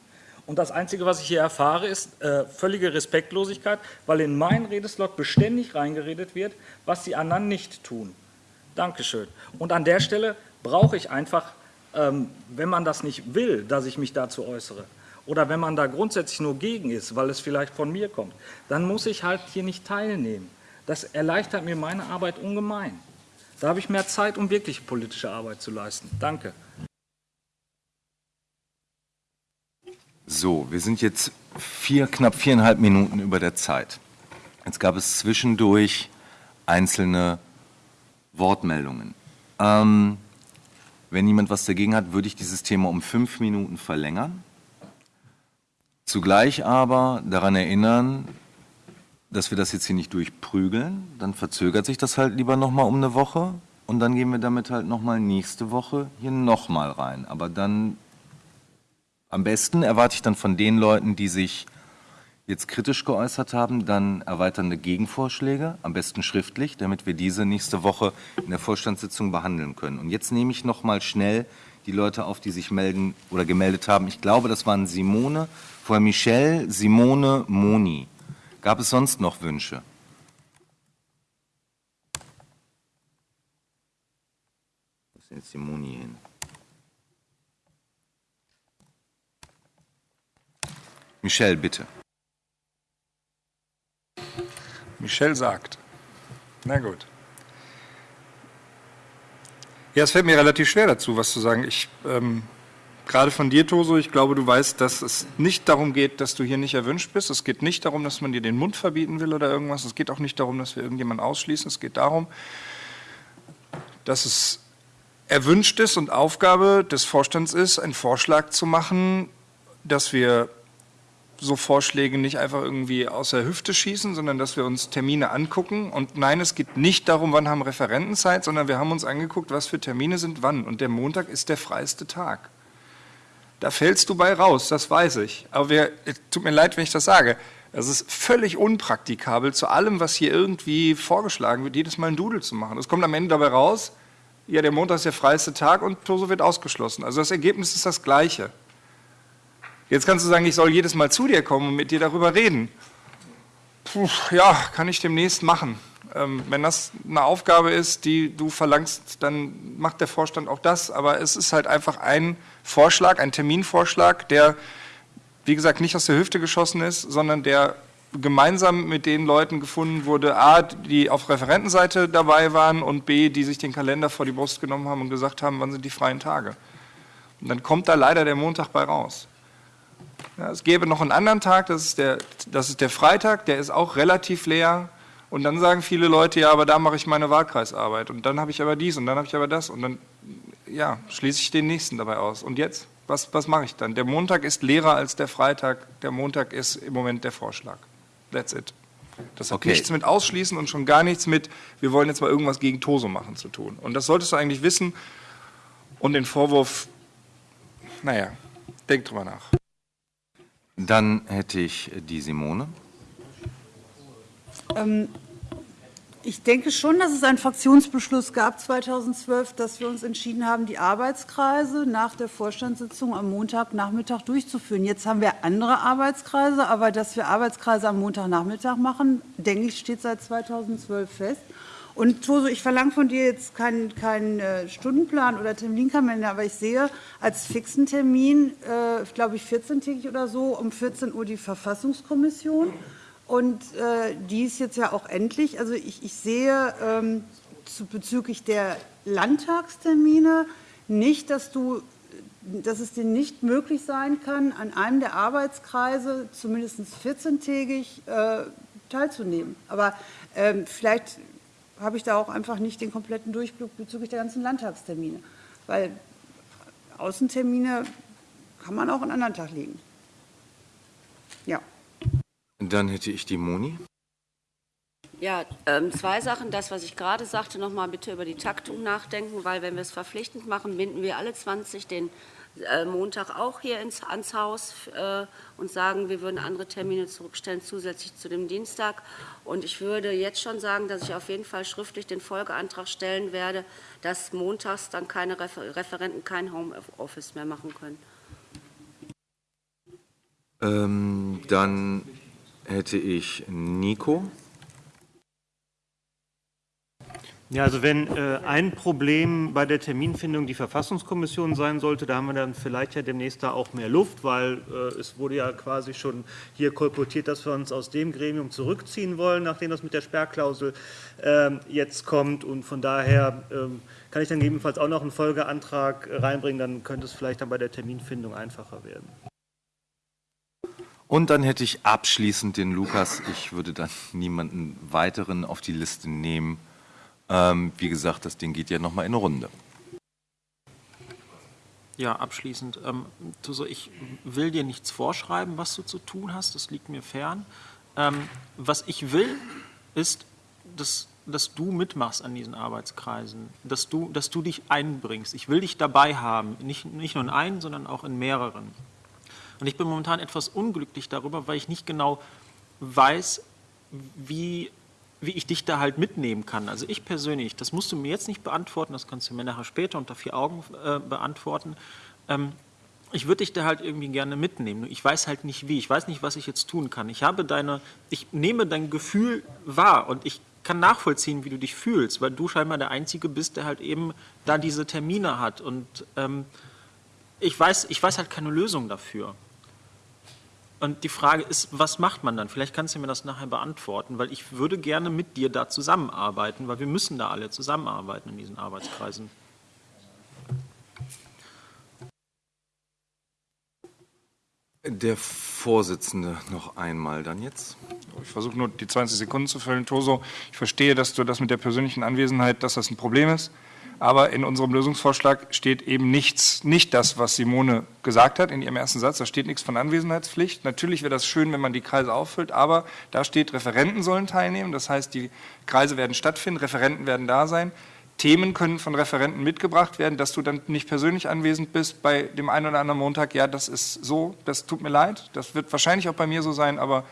Und das Einzige, was ich hier erfahre, ist äh, völlige Respektlosigkeit, weil in meinen Redeslog beständig reingeredet wird, was die anderen nicht tun. Dankeschön. Und an der Stelle brauche ich einfach, ähm, wenn man das nicht will, dass ich mich dazu äußere, oder wenn man da grundsätzlich nur gegen ist, weil es vielleicht von mir kommt, dann muss ich halt hier nicht teilnehmen. Das erleichtert mir meine Arbeit ungemein. Da habe ich mehr Zeit, um wirklich politische Arbeit zu leisten. Danke. So, wir sind jetzt vier, knapp viereinhalb Minuten über der Zeit. Jetzt gab es zwischendurch einzelne Wortmeldungen. Ähm, wenn niemand was dagegen hat, würde ich dieses Thema um fünf Minuten verlängern. Zugleich aber daran erinnern, dass wir das jetzt hier nicht durchprügeln. Dann verzögert sich das halt lieber nochmal um eine Woche und dann gehen wir damit halt nochmal nächste Woche hier nochmal rein. Aber dann am besten erwarte ich dann von den Leuten, die sich jetzt kritisch geäußert haben, dann erweiternde Gegenvorschläge, am besten schriftlich, damit wir diese nächste Woche in der Vorstandssitzung behandeln können. Und jetzt nehme ich noch mal schnell die Leute auf, die sich melden oder gemeldet haben. Ich glaube, das waren Simone, vorher Michelle, Simone, Moni. Gab es sonst noch Wünsche? Wo ist jetzt die Moni hin? Michelle, bitte. Michel sagt. Na gut. Ja, es fällt mir relativ schwer dazu, was zu sagen. Ich, ähm, gerade von dir, Toso, ich glaube, du weißt, dass es nicht darum geht, dass du hier nicht erwünscht bist. Es geht nicht darum, dass man dir den Mund verbieten will oder irgendwas. Es geht auch nicht darum, dass wir irgendjemanden ausschließen. Es geht darum, dass es erwünscht ist und Aufgabe des Vorstands ist, einen Vorschlag zu machen, dass wir so Vorschläge nicht einfach irgendwie aus der Hüfte schießen, sondern dass wir uns Termine angucken. Und nein, es geht nicht darum, wann haben Referenten Zeit, sondern wir haben uns angeguckt, was für Termine sind wann. Und der Montag ist der freiste Tag. Da fällst du bei raus, das weiß ich. Aber wir, tut mir leid, wenn ich das sage. Es ist völlig unpraktikabel, zu allem, was hier irgendwie vorgeschlagen wird, jedes Mal ein Doodle zu machen. Es kommt am Ende dabei raus, ja, der Montag ist der freiste Tag und Toso wird ausgeschlossen. Also das Ergebnis ist das gleiche. Jetzt kannst du sagen, ich soll jedes Mal zu dir kommen und mit dir darüber reden. Puh, ja, kann ich demnächst machen. Ähm, wenn das eine Aufgabe ist, die du verlangst, dann macht der Vorstand auch das. Aber es ist halt einfach ein Vorschlag, ein Terminvorschlag, der, wie gesagt, nicht aus der Hüfte geschossen ist, sondern der gemeinsam mit den Leuten gefunden wurde, a, die auf Referentenseite dabei waren und b, die sich den Kalender vor die Brust genommen haben und gesagt haben, wann sind die freien Tage. Und dann kommt da leider der Montag bei raus. Ja, es gäbe noch einen anderen Tag, das ist, der, das ist der Freitag, der ist auch relativ leer. Und dann sagen viele Leute, ja, aber da mache ich meine Wahlkreisarbeit. Und dann habe ich aber dies und dann habe ich aber das. Und dann, ja, schließe ich den nächsten dabei aus. Und jetzt? Was, was mache ich dann? Der Montag ist leerer als der Freitag. Der Montag ist im Moment der Vorschlag. That's it. Das hat Okay. nichts mit Ausschließen und schon gar nichts mit, wir wollen jetzt mal irgendwas gegen Toso machen zu tun. Und das solltest du eigentlich wissen. Und den Vorwurf, naja, denk drüber nach. Dann hätte ich die Simone. Ähm, Ich denke schon, dass es einen Fraktionsbeschluss gab 2012, dass wir uns entschieden haben, die Arbeitskreise nach der Vorstandssitzung am Montagnachmittag durchzuführen. Jetzt haben wir andere Arbeitskreise, aber dass wir Arbeitskreise am Montagnachmittag machen, denke ich, steht seit 2012 fest. Und Toso, ich verlange von dir jetzt keinen keinen, äh, Stundenplan oder Terminkalender, aber ich sehe als fixen Termin, äh, glaube ich, 14-tägig oder so, um 14 Uhr die Verfassungskommission. Und äh, die ist jetzt ja auch endlich. Also ich, ich sehe ähm, zu, bezüglich der Landtagstermine nicht, dass du dass es dir nicht möglich sein kann, an einem der Arbeitskreise zumindest 14-tägig äh, teilzunehmen. Aber ähm, vielleicht habe ich da auch einfach nicht den kompletten Durchblick bezüglich der ganzen Landtagstermine. Weil Außentermine kann man auch einen anderen Tag legen. Ja. Dann hätte ich die Moni. Ja, ähm, zwei Sachen. Das, was ich gerade sagte, nochmal bitte über die Taktung nachdenken, weil wenn wir es verpflichtend machen, binden wir alle 20 den Montag auch hier ins, ans Haus äh, und sagen, wir würden andere Termine zurückstellen, zusätzlich zu dem Dienstag. Und ich würde jetzt schon sagen, dass ich auf jeden Fall schriftlich den Folgeantrag stellen werde, dass montags dann keine Refer Referenten kein Homeoffice mehr machen können. Ähm, dann hätte ich Nico. Ja, also wenn äh, ein Problem bei der Terminfindung die Verfassungskommission sein sollte, da haben wir dann vielleicht ja demnächst da auch mehr Luft, weil äh, es wurde ja quasi schon hier kolportiert, dass wir uns aus dem Gremium zurückziehen wollen, nachdem das mit der Sperrklausel äh, jetzt kommt. Und von daher ähm, kann ich dann gegebenenfalls auch noch einen Folgeantrag reinbringen, dann könnte es vielleicht dann bei der Terminfindung einfacher werden. Und dann hätte ich abschließend den Lukas. Ich würde dann niemanden weiteren auf die Liste nehmen. Ähm, wie gesagt, das Ding geht ja nochmal in eine Runde. Ja, abschließend. Ähm, Tuso, ich will dir nichts vorschreiben, was du zu tun hast. Das liegt mir fern. Ähm, was ich will, ist, dass, dass du mitmachst an diesen Arbeitskreisen, dass du, dass du dich einbringst. Ich will dich dabei haben, nicht, nicht nur in einen, sondern auch in mehreren. Und ich bin momentan etwas unglücklich darüber, weil ich nicht genau weiß, wie wie ich dich da halt mitnehmen kann. Also ich persönlich, das musst du mir jetzt nicht beantworten, das kannst du mir nachher später unter vier Augen äh, beantworten. Ähm, ich würde dich da halt irgendwie gerne mitnehmen. Ich weiß halt nicht wie. Ich weiß nicht, was ich jetzt tun kann. Ich habe deine, ich nehme dein Gefühl wahr und ich kann nachvollziehen, wie du dich fühlst, weil du scheinbar der Einzige bist, der halt eben da diese Termine hat. Und ähm, ich weiß, ich weiß halt keine Lösung dafür. Und die Frage ist, was macht man dann? Vielleicht kannst du mir das nachher beantworten, weil ich würde gerne mit dir da zusammenarbeiten, weil wir müssen da alle zusammenarbeiten in diesen Arbeitskreisen. Der Vorsitzende noch einmal dann jetzt. Ich versuche nur die 20 Sekunden zu füllen. Toso, ich verstehe, dass du das mit der persönlichen Anwesenheit, dass das ein Problem ist. Aber in unserem Lösungsvorschlag steht eben nichts, nicht das, was Simone gesagt hat in ihrem ersten Satz. Da steht nichts von Anwesenheitspflicht. Natürlich wäre das schön, wenn man die Kreise auffüllt, aber da steht, Referenten sollen teilnehmen. Das heißt, die Kreise werden stattfinden, Referenten werden da sein. Themen können von Referenten mitgebracht werden, dass du dann nicht persönlich anwesend bist bei dem einen oder anderen Montag. Ja, das ist so, das tut mir leid. Das wird wahrscheinlich auch bei mir so sein, aber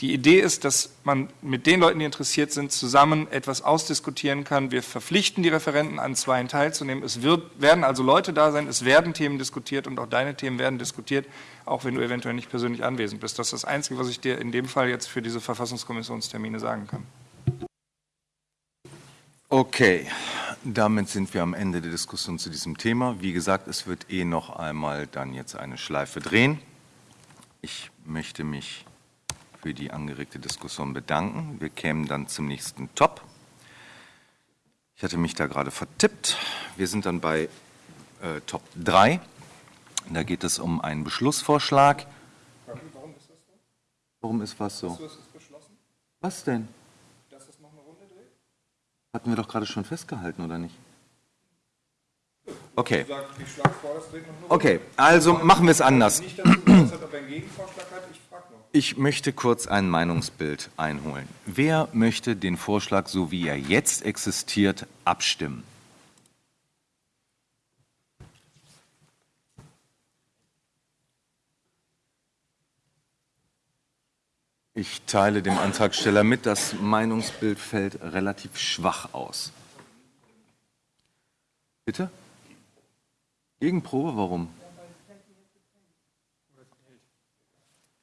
die Idee ist, dass man mit den Leuten, die interessiert sind, zusammen etwas ausdiskutieren kann. Wir verpflichten die Referenten an Zweien teilzunehmen. Es wird, werden also Leute da sein, es werden Themen diskutiert und auch deine Themen werden diskutiert, auch wenn du eventuell nicht persönlich anwesend bist. Das ist das Einzige, was ich dir in dem Fall jetzt für diese Verfassungskommissionstermine sagen kann. Okay, damit sind wir am Ende der Diskussion zu diesem Thema. Wie gesagt, es wird eh noch einmal dann jetzt eine Schleife drehen. Ich möchte mich für die angeregte Diskussion bedanken. Wir kämen dann zum nächsten Top. Ich hatte mich da gerade vertippt. Wir sind dann bei äh, Top 3. Da geht es um einen Beschlussvorschlag. Warum ist das so? Warum ist was so? Hast du das beschlossen, Was denn? dass das noch eine Runde dreht? Hatten wir doch gerade schon festgehalten, oder nicht? Okay. Okay, also machen wir es anders. Nicht ob er einen Gegenvorschlag hat. Ich frage noch. Ich möchte kurz ein Meinungsbild einholen. Wer möchte den Vorschlag, so wie er jetzt existiert, abstimmen? Ich teile dem Antragsteller mit, das Meinungsbild fällt relativ schwach aus. Bitte? Gegenprobe, warum?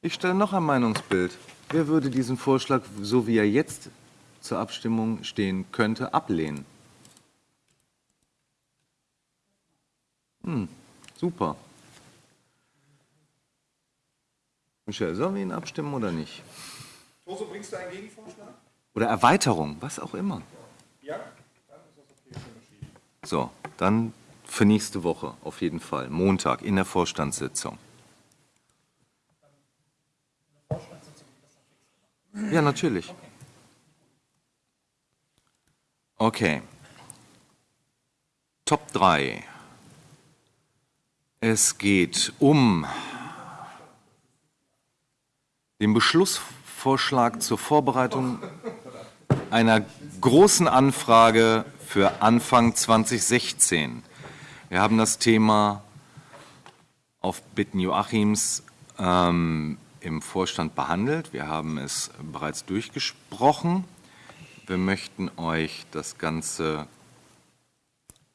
Ich stelle noch ein Meinungsbild. Wer würde diesen Vorschlag, so wie er jetzt zur Abstimmung stehen könnte, ablehnen? Hm, super. Michel, sollen wir ihn abstimmen oder nicht? Toso, bringst du einen Gegenvorschlag? Oder Erweiterung, was auch immer. Ja? Dann ist das okay, schon entschieden. So, dann für nächste Woche auf jeden Fall, Montag in der Vorstandssitzung. Ja, natürlich. Okay. Top 3. Es geht um den Beschlussvorschlag zur Vorbereitung einer großen Anfrage für Anfang 2016. Wir haben das Thema auf Bitten Joachims ähm, im Vorstand behandelt. Wir haben es bereits durchgesprochen. Wir möchten euch das Ganze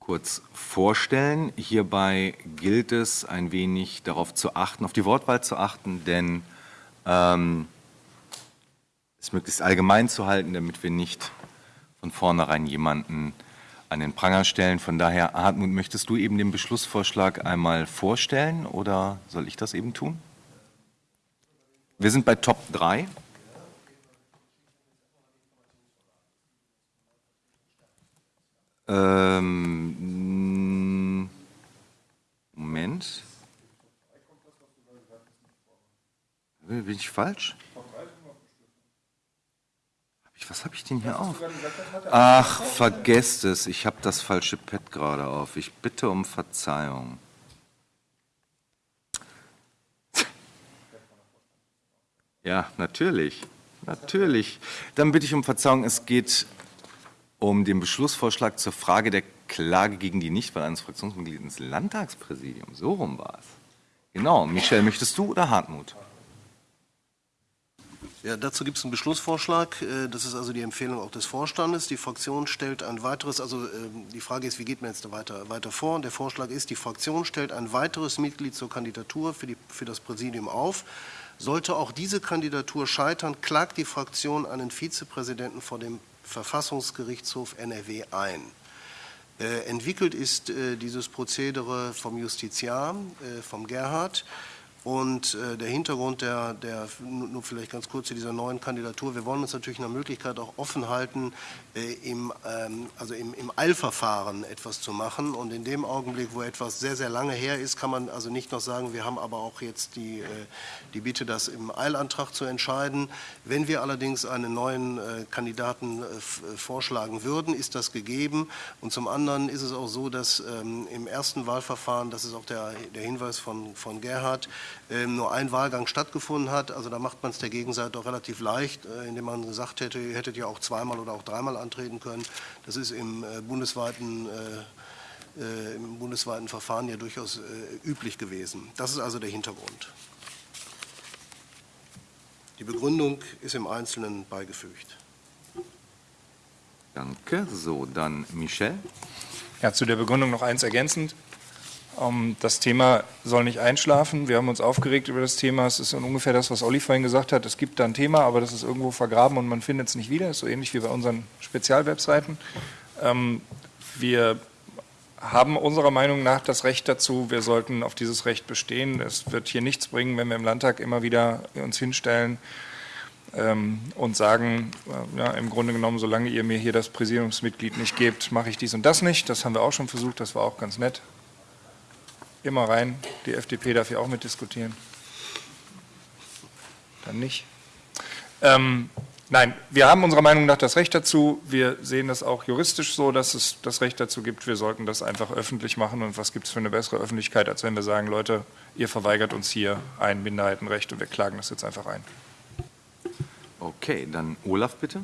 kurz vorstellen. Hierbei gilt es, ein wenig darauf zu achten, auf die Wortwahl zu achten, denn ähm, es möglichst allgemein zu halten, damit wir nicht von vornherein jemanden an den Pranger stellen. Von daher, Hartmut, möchtest du eben den Beschlussvorschlag einmal vorstellen oder soll ich das eben tun? Wir sind bei Top 3. Ähm, Moment. Bin ich falsch? Was habe ich denn hier auf? Ach, vergesst es. Ich habe das falsche Pad gerade auf. Ich bitte um Verzeihung. Ja, natürlich. Natürlich. Dann bitte ich um Verzeihung. Es geht um den Beschlussvorschlag zur Frage der Klage gegen die Nichtwahl eines Fraktionsmitglieds ins Landtagspräsidium. So rum war es. Genau. Michel, möchtest du oder Hartmut? Ja, dazu gibt es einen Beschlussvorschlag. Äh, Das ist also die Empfehlung auch des Vorstandes. Die Fraktion stellt ein weiteres, also ähm, die Frage ist, wie geht man jetzt weiter, weiter vor? Der Vorschlag ist, die Fraktion stellt ein weiteres Mitglied zur Kandidatur für, die, für das Präsidium auf. Sollte auch diese Kandidatur scheitern, klagt die Fraktion einen Vizepräsidenten vor dem Verfassungsgerichtshof NRW ein. Äh, Entwickelt ist äh, dieses Prozedere vom Justiziar, äh, vom Gerhard. Und äh, der Hintergrund der, der, nur vielleicht ganz kurz zu dieser neuen Kandidatur, wir wollen uns natürlich nach Möglichkeit auch offen halten, äh, im, ähm, also im, im Eilverfahren etwas zu machen. Und in dem Augenblick, wo etwas sehr, sehr lange her ist, kann man also nicht noch sagen, wir haben aber auch jetzt die, äh, die Bitte, das im Eilantrag zu entscheiden. Wenn wir allerdings einen neuen Kandidaten vorschlagen würden, ist das gegeben. Und zum anderen ist es auch so, dass ähm, im ersten Wahlverfahren, das ist auch der, der Hinweis von, von Gerhard, nur ein Wahlgang stattgefunden hat. Also da macht man es der Gegenseite auch relativ leicht, äh, indem man gesagt hätte, ihr hättet ja auch zweimal oder auch dreimal antreten können. Das ist im äh, bundesweiten äh, äh, im bundesweiten Verfahren ja durchaus äh, üblich gewesen. Das ist also der Hintergrund. Die Begründung ist im Einzelnen beigefügt. Danke. So, dann Michel. Ja, zu der Begründung noch eins ergänzend. Ähm, Das Thema soll nicht einschlafen. Wir haben uns aufgeregt über das Thema. Es ist ungefähr das, was Olli vorhin gesagt hat. Es gibt da ein Thema, aber das ist irgendwo vergraben und man findet es nicht wieder. Das ist so ähnlich wie bei unseren Spezialwebseiten. Ähm, Wir haben unserer Meinung nach das Recht dazu. Wir sollten auf dieses Recht bestehen. Es wird hier nichts bringen, wenn wir im Landtag immer wieder uns hinstellen ähm, und sagen, äh, ja, im Grunde genommen, solange ihr mir hier das Präsidiumsmitglied nicht gebt, mache ich dies und das nicht. Das haben wir auch schon versucht, das war auch ganz nett. Immer rein, die FDP darf hier auch mitdiskutieren. Dann nicht. Ähm, nein, wir haben unserer Meinung nach das Recht dazu. Wir sehen das auch juristisch so, dass es das Recht dazu gibt. Wir sollten das einfach öffentlich machen. Und was gibt es für eine bessere Öffentlichkeit, als wenn wir sagen, Leute, ihr verweigert uns hier ein Minderheitenrecht und wir klagen das jetzt einfach ein. Okay, dann Olaf bitte.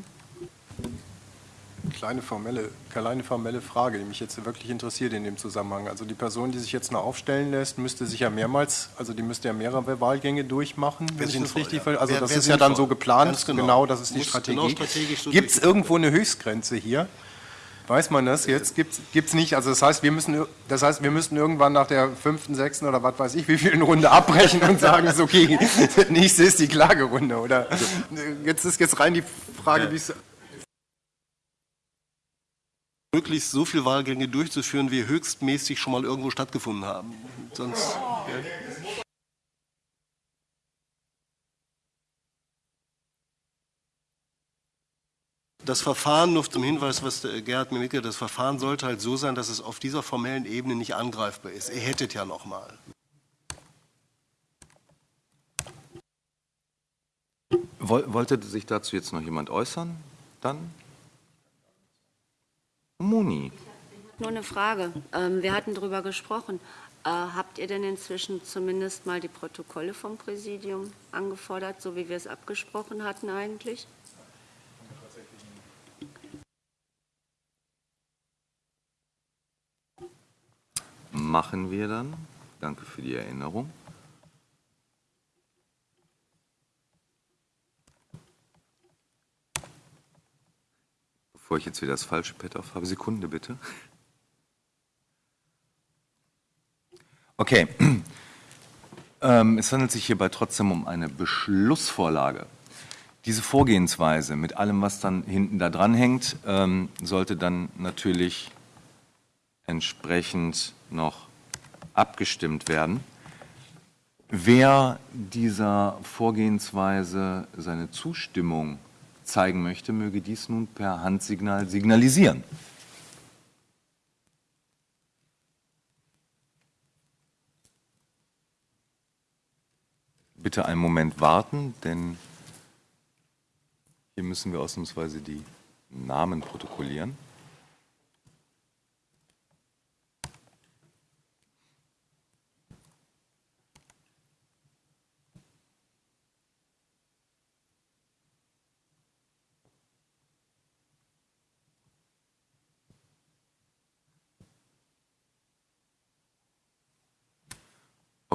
Kleine formelle, kleine formelle Frage, die mich jetzt wirklich interessiert in dem Zusammenhang. Also die Person, die sich jetzt noch aufstellen lässt, müsste sich ja mehrmals, also die müsste ja mehrere Wahlgänge durchmachen, wenn ich das richtig ja. Also Wär- das wär ist ja dann so geplant, genau. genau. das ist die Muss Strategie. genau strategisch so Gibt es irgendwo eine Höchstgrenze hier? Weiß man das jetzt? Gibt es nicht? Also das heißt, wir müssen, das heißt, wir müssen irgendwann nach der fünften, sechsten oder was weiß ich, wie vielen Runde abbrechen und sagen, ist okay, nächste ist die Klagerunde. Oder jetzt ist jetzt rein die Frage, wie es möglichst so viele Wahlgänge durchzuführen, wie höchstmäßig schon mal irgendwo stattgefunden haben. Sonst, ja. Das Verfahren, nur zum Hinweis, was Gerhard mir mitgeteilt hat, das Verfahren sollte halt so sein, dass es auf dieser formellen Ebene nicht angreifbar ist. Ihr hättet ja noch mal. Woll- Wollte sich dazu jetzt noch jemand äußern? Dann? Moni. Nur eine Frage. Ähm, wir hatten darüber gesprochen. Äh, habt ihr denn inzwischen zumindest mal die Protokolle vom Präsidium angefordert, so wie wir es abgesprochen hatten eigentlich? Machen wir dann. Danke für die Erinnerung. Bevor ich jetzt wieder das falsche Pad auf habe, Sekunde bitte. Okay. Ähm, es handelt sich hierbei trotzdem um eine Beschlussvorlage. Diese Vorgehensweise mit allem, was dann hinten da dran hängt, ähm, sollte dann natürlich entsprechend noch abgestimmt werden. Wer dieser Vorgehensweise seine Zustimmung zeigen möchte, möge dies nun per Handsignal signalisieren. Bitte einen Moment warten, denn hier müssen wir ausnahmsweise die Namen protokollieren.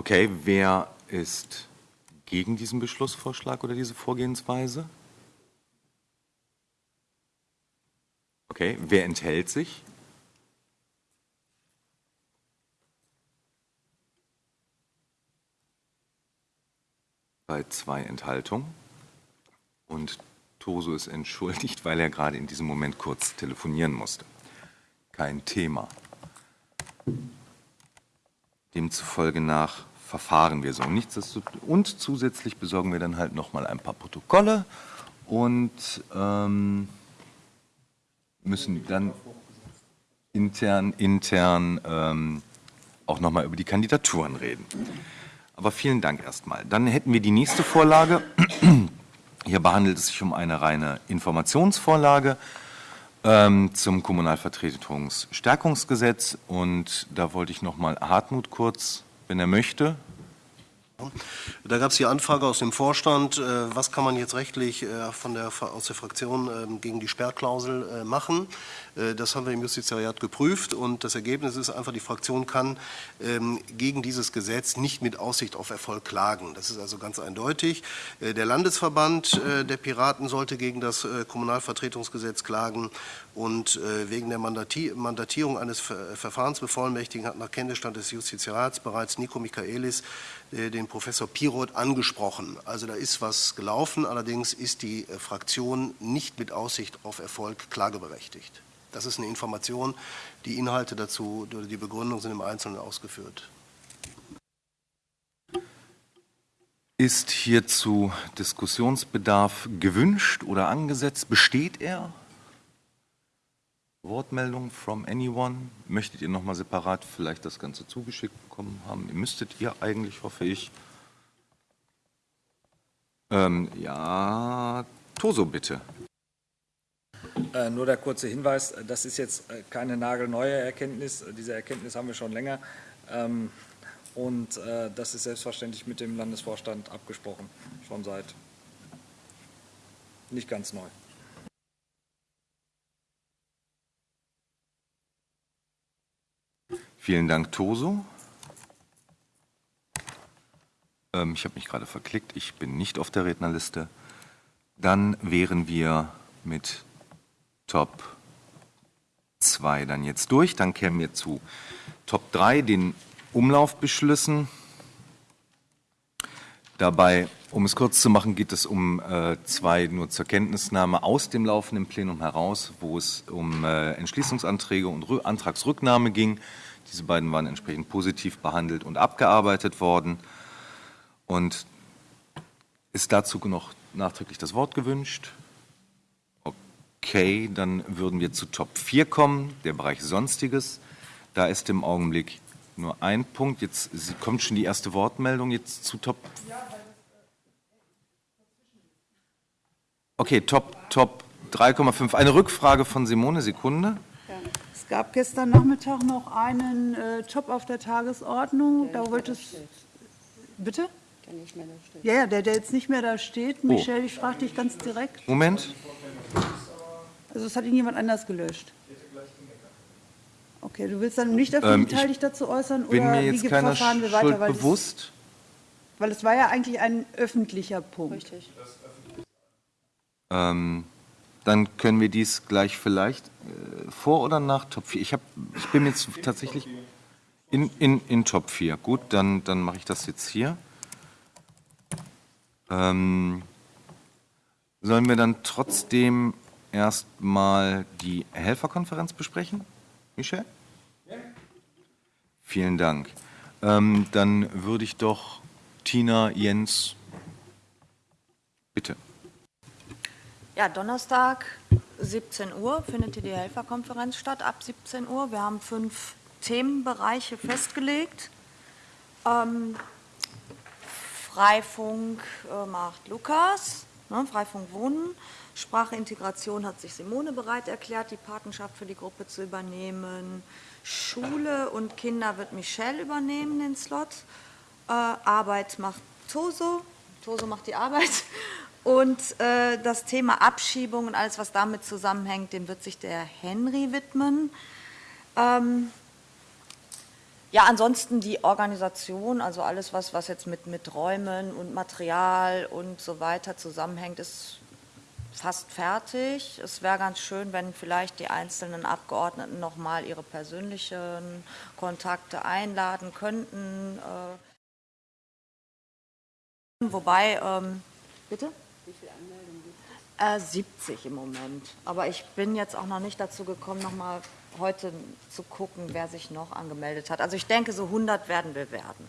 Okay, wer ist gegen diesen Beschlussvorschlag oder diese Vorgehensweise? Okay, wer enthält sich? Bei zwei Enthaltungen. Und Toso ist entschuldigt, weil er gerade in diesem Moment kurz telefonieren musste. Kein Thema. Demzufolge nach verfahren wir so. Und zusätzlich besorgen wir dann halt nochmal ein paar Protokolle und ähm, müssen dann intern, intern ähm, auch nochmal über die Kandidaturen reden. Aber vielen Dank erstmal. Dann hätten wir die nächste Vorlage. Hier behandelt es sich um eine reine Informationsvorlage ähm, zum Kommunalvertretungsstärkungsgesetz. Und da wollte ich nochmal Hartmut kurz, wenn er möchte, da gab es die Anfrage aus dem Vorstand, äh, was kann man jetzt rechtlich äh, von der, aus der Fraktion ähm, gegen die Sperrklausel äh, machen. Das haben wir im Justiziariat geprüft und das Ergebnis ist einfach, die Fraktion kann ähm, gegen dieses Gesetz nicht mit Aussicht auf Erfolg klagen. Das ist also ganz eindeutig. Der Landesverband der Piraten sollte gegen das Kommunalvertretungsgesetz klagen und wegen der Mandatierung eines Verfahrensbevollmächtigen hat nach Kenntnisstand des Justiziarats bereits Nico Michaelis den Professor Piroth angesprochen. Also da ist was gelaufen, allerdings ist die äh, Fraktion nicht mit Aussicht auf Erfolg klageberechtigt. Das ist eine Information. Die Inhalte dazu oder die Begründung sind im Einzelnen ausgeführt. Ist hierzu Diskussionsbedarf gewünscht oder angesetzt? Besteht er? Wortmeldung from anyone? Möchtet ihr nochmal separat vielleicht das Ganze zugeschickt bekommen haben? Ihr müsstet ihr eigentlich, hoffe ich. Ähm, ja, Toso bitte. Äh, nur der kurze Hinweis, das ist jetzt äh, keine nagelneue Erkenntnis, diese Erkenntnis haben wir schon länger ähm, und äh, das ist selbstverständlich mit dem Landesvorstand abgesprochen, schon seit nicht ganz neu. Vielen Dank, Toso. Ähm, ich habe mich gerade verklickt, ich bin nicht auf der Rednerliste. Dann wären wir mit Top 2 dann jetzt durch. Dann kämen wir zu Top 3, den Umlaufbeschlüssen. Dabei, um es kurz zu machen, geht es um äh, zwei nur zur Kenntnisnahme aus dem laufenden Plenum heraus, wo es um äh, Entschließungsanträge und Rü Antragsrücknahme ging. Diese beiden waren entsprechend positiv behandelt und abgearbeitet worden. Und ist dazu noch nachträglich das Wort gewünscht? Okay, dann würden wir zu Top 4 kommen, der Bereich Sonstiges. Da ist im Augenblick nur ein Punkt. Jetzt kommt schon die erste Wortmeldung jetzt zu Top. Okay, Top, Top 3,5. Eine Rückfrage von Simone, Sekunde gab gestern Nachmittag noch einen äh, Job auf der Tagesordnung. Der da wollte es. Bitte? Der nicht mehr da steht. Ja, der, der jetzt nicht mehr da steht. Oh. Michelle, ich frage dich ganz direkt. Moment. Also, es hat ihn jemand anders gelöscht. Okay, du willst dann nicht öffentlich Ähm, ich dich dazu äußern Bin oder mir wie jetzt ge- keiner verfahren wir weiter? Weil das- bewusst. Weil es war ja eigentlich ein öffentlicher Punkt. Richtig. Ähm, dann können wir dies gleich vielleicht äh, vor oder nach Top 4. Ich, hab, ich bin jetzt tatsächlich in, in, in Top 4. Gut, dann, dann mache ich das jetzt hier. Ähm, sollen wir dann trotzdem erstmal die Helferkonferenz besprechen, Michel? Vielen Dank. Ähm, dann würde ich doch Tina, Jens, bitte. Ja, Donnerstag, 17 Uhr, findet hier die Helferkonferenz statt, ab 17 Uhr. Wir haben fünf Themenbereiche festgelegt. Ähm, Freifunk äh, macht Lukas, ne, Freifunk Wohnen. Spracheintegration hat sich Simone bereit erklärt, die Patenschaft für die Gruppe zu übernehmen. Schule und Kinder wird Michelle übernehmen, den Slot. Äh, Arbeit macht Toso. Toso macht die Arbeit. Und äh, das Thema Abschiebung und alles, was damit zusammenhängt, dem wird sich der Henry widmen. Ähm, ja, ansonsten die Organisation, also alles, was, was jetzt mit, mit Räumen und Material und so weiter zusammenhängt, ist fast fertig. Es wäre ganz schön, wenn vielleicht die einzelnen Abgeordneten nochmal ihre persönlichen Kontakte einladen könnten. Äh, wobei, ähm, bitte? Wie viele Anmeldungen gibt Äh, 70 im Moment. Aber ich bin jetzt auch noch nicht dazu gekommen, nochmal heute zu gucken, wer sich noch angemeldet hat. Also ich denke, so 100 werden wir werden.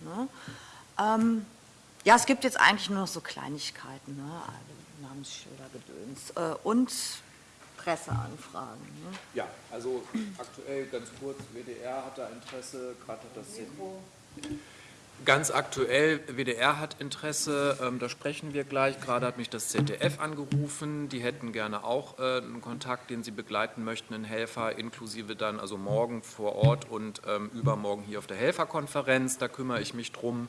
Ne? Ähm, ja, es gibt jetzt eigentlich nur noch so Kleinigkeiten, ne? Also Namensschilder, Gedöns äh, und Presseanfragen. Ne? Ja, also aktuell ganz kurz, WDR hat da Interesse, gerade hat das Ganz aktuell, WDR hat Interesse, ähm, da sprechen wir gleich. Gerade hat mich das ZDF angerufen. Die hätten gerne auch äh, einen Kontakt, den sie begleiten möchten, einen Helfer, inklusive dann also morgen vor Ort und ähm, übermorgen hier auf der Helferkonferenz. Da kümmere ich mich drum.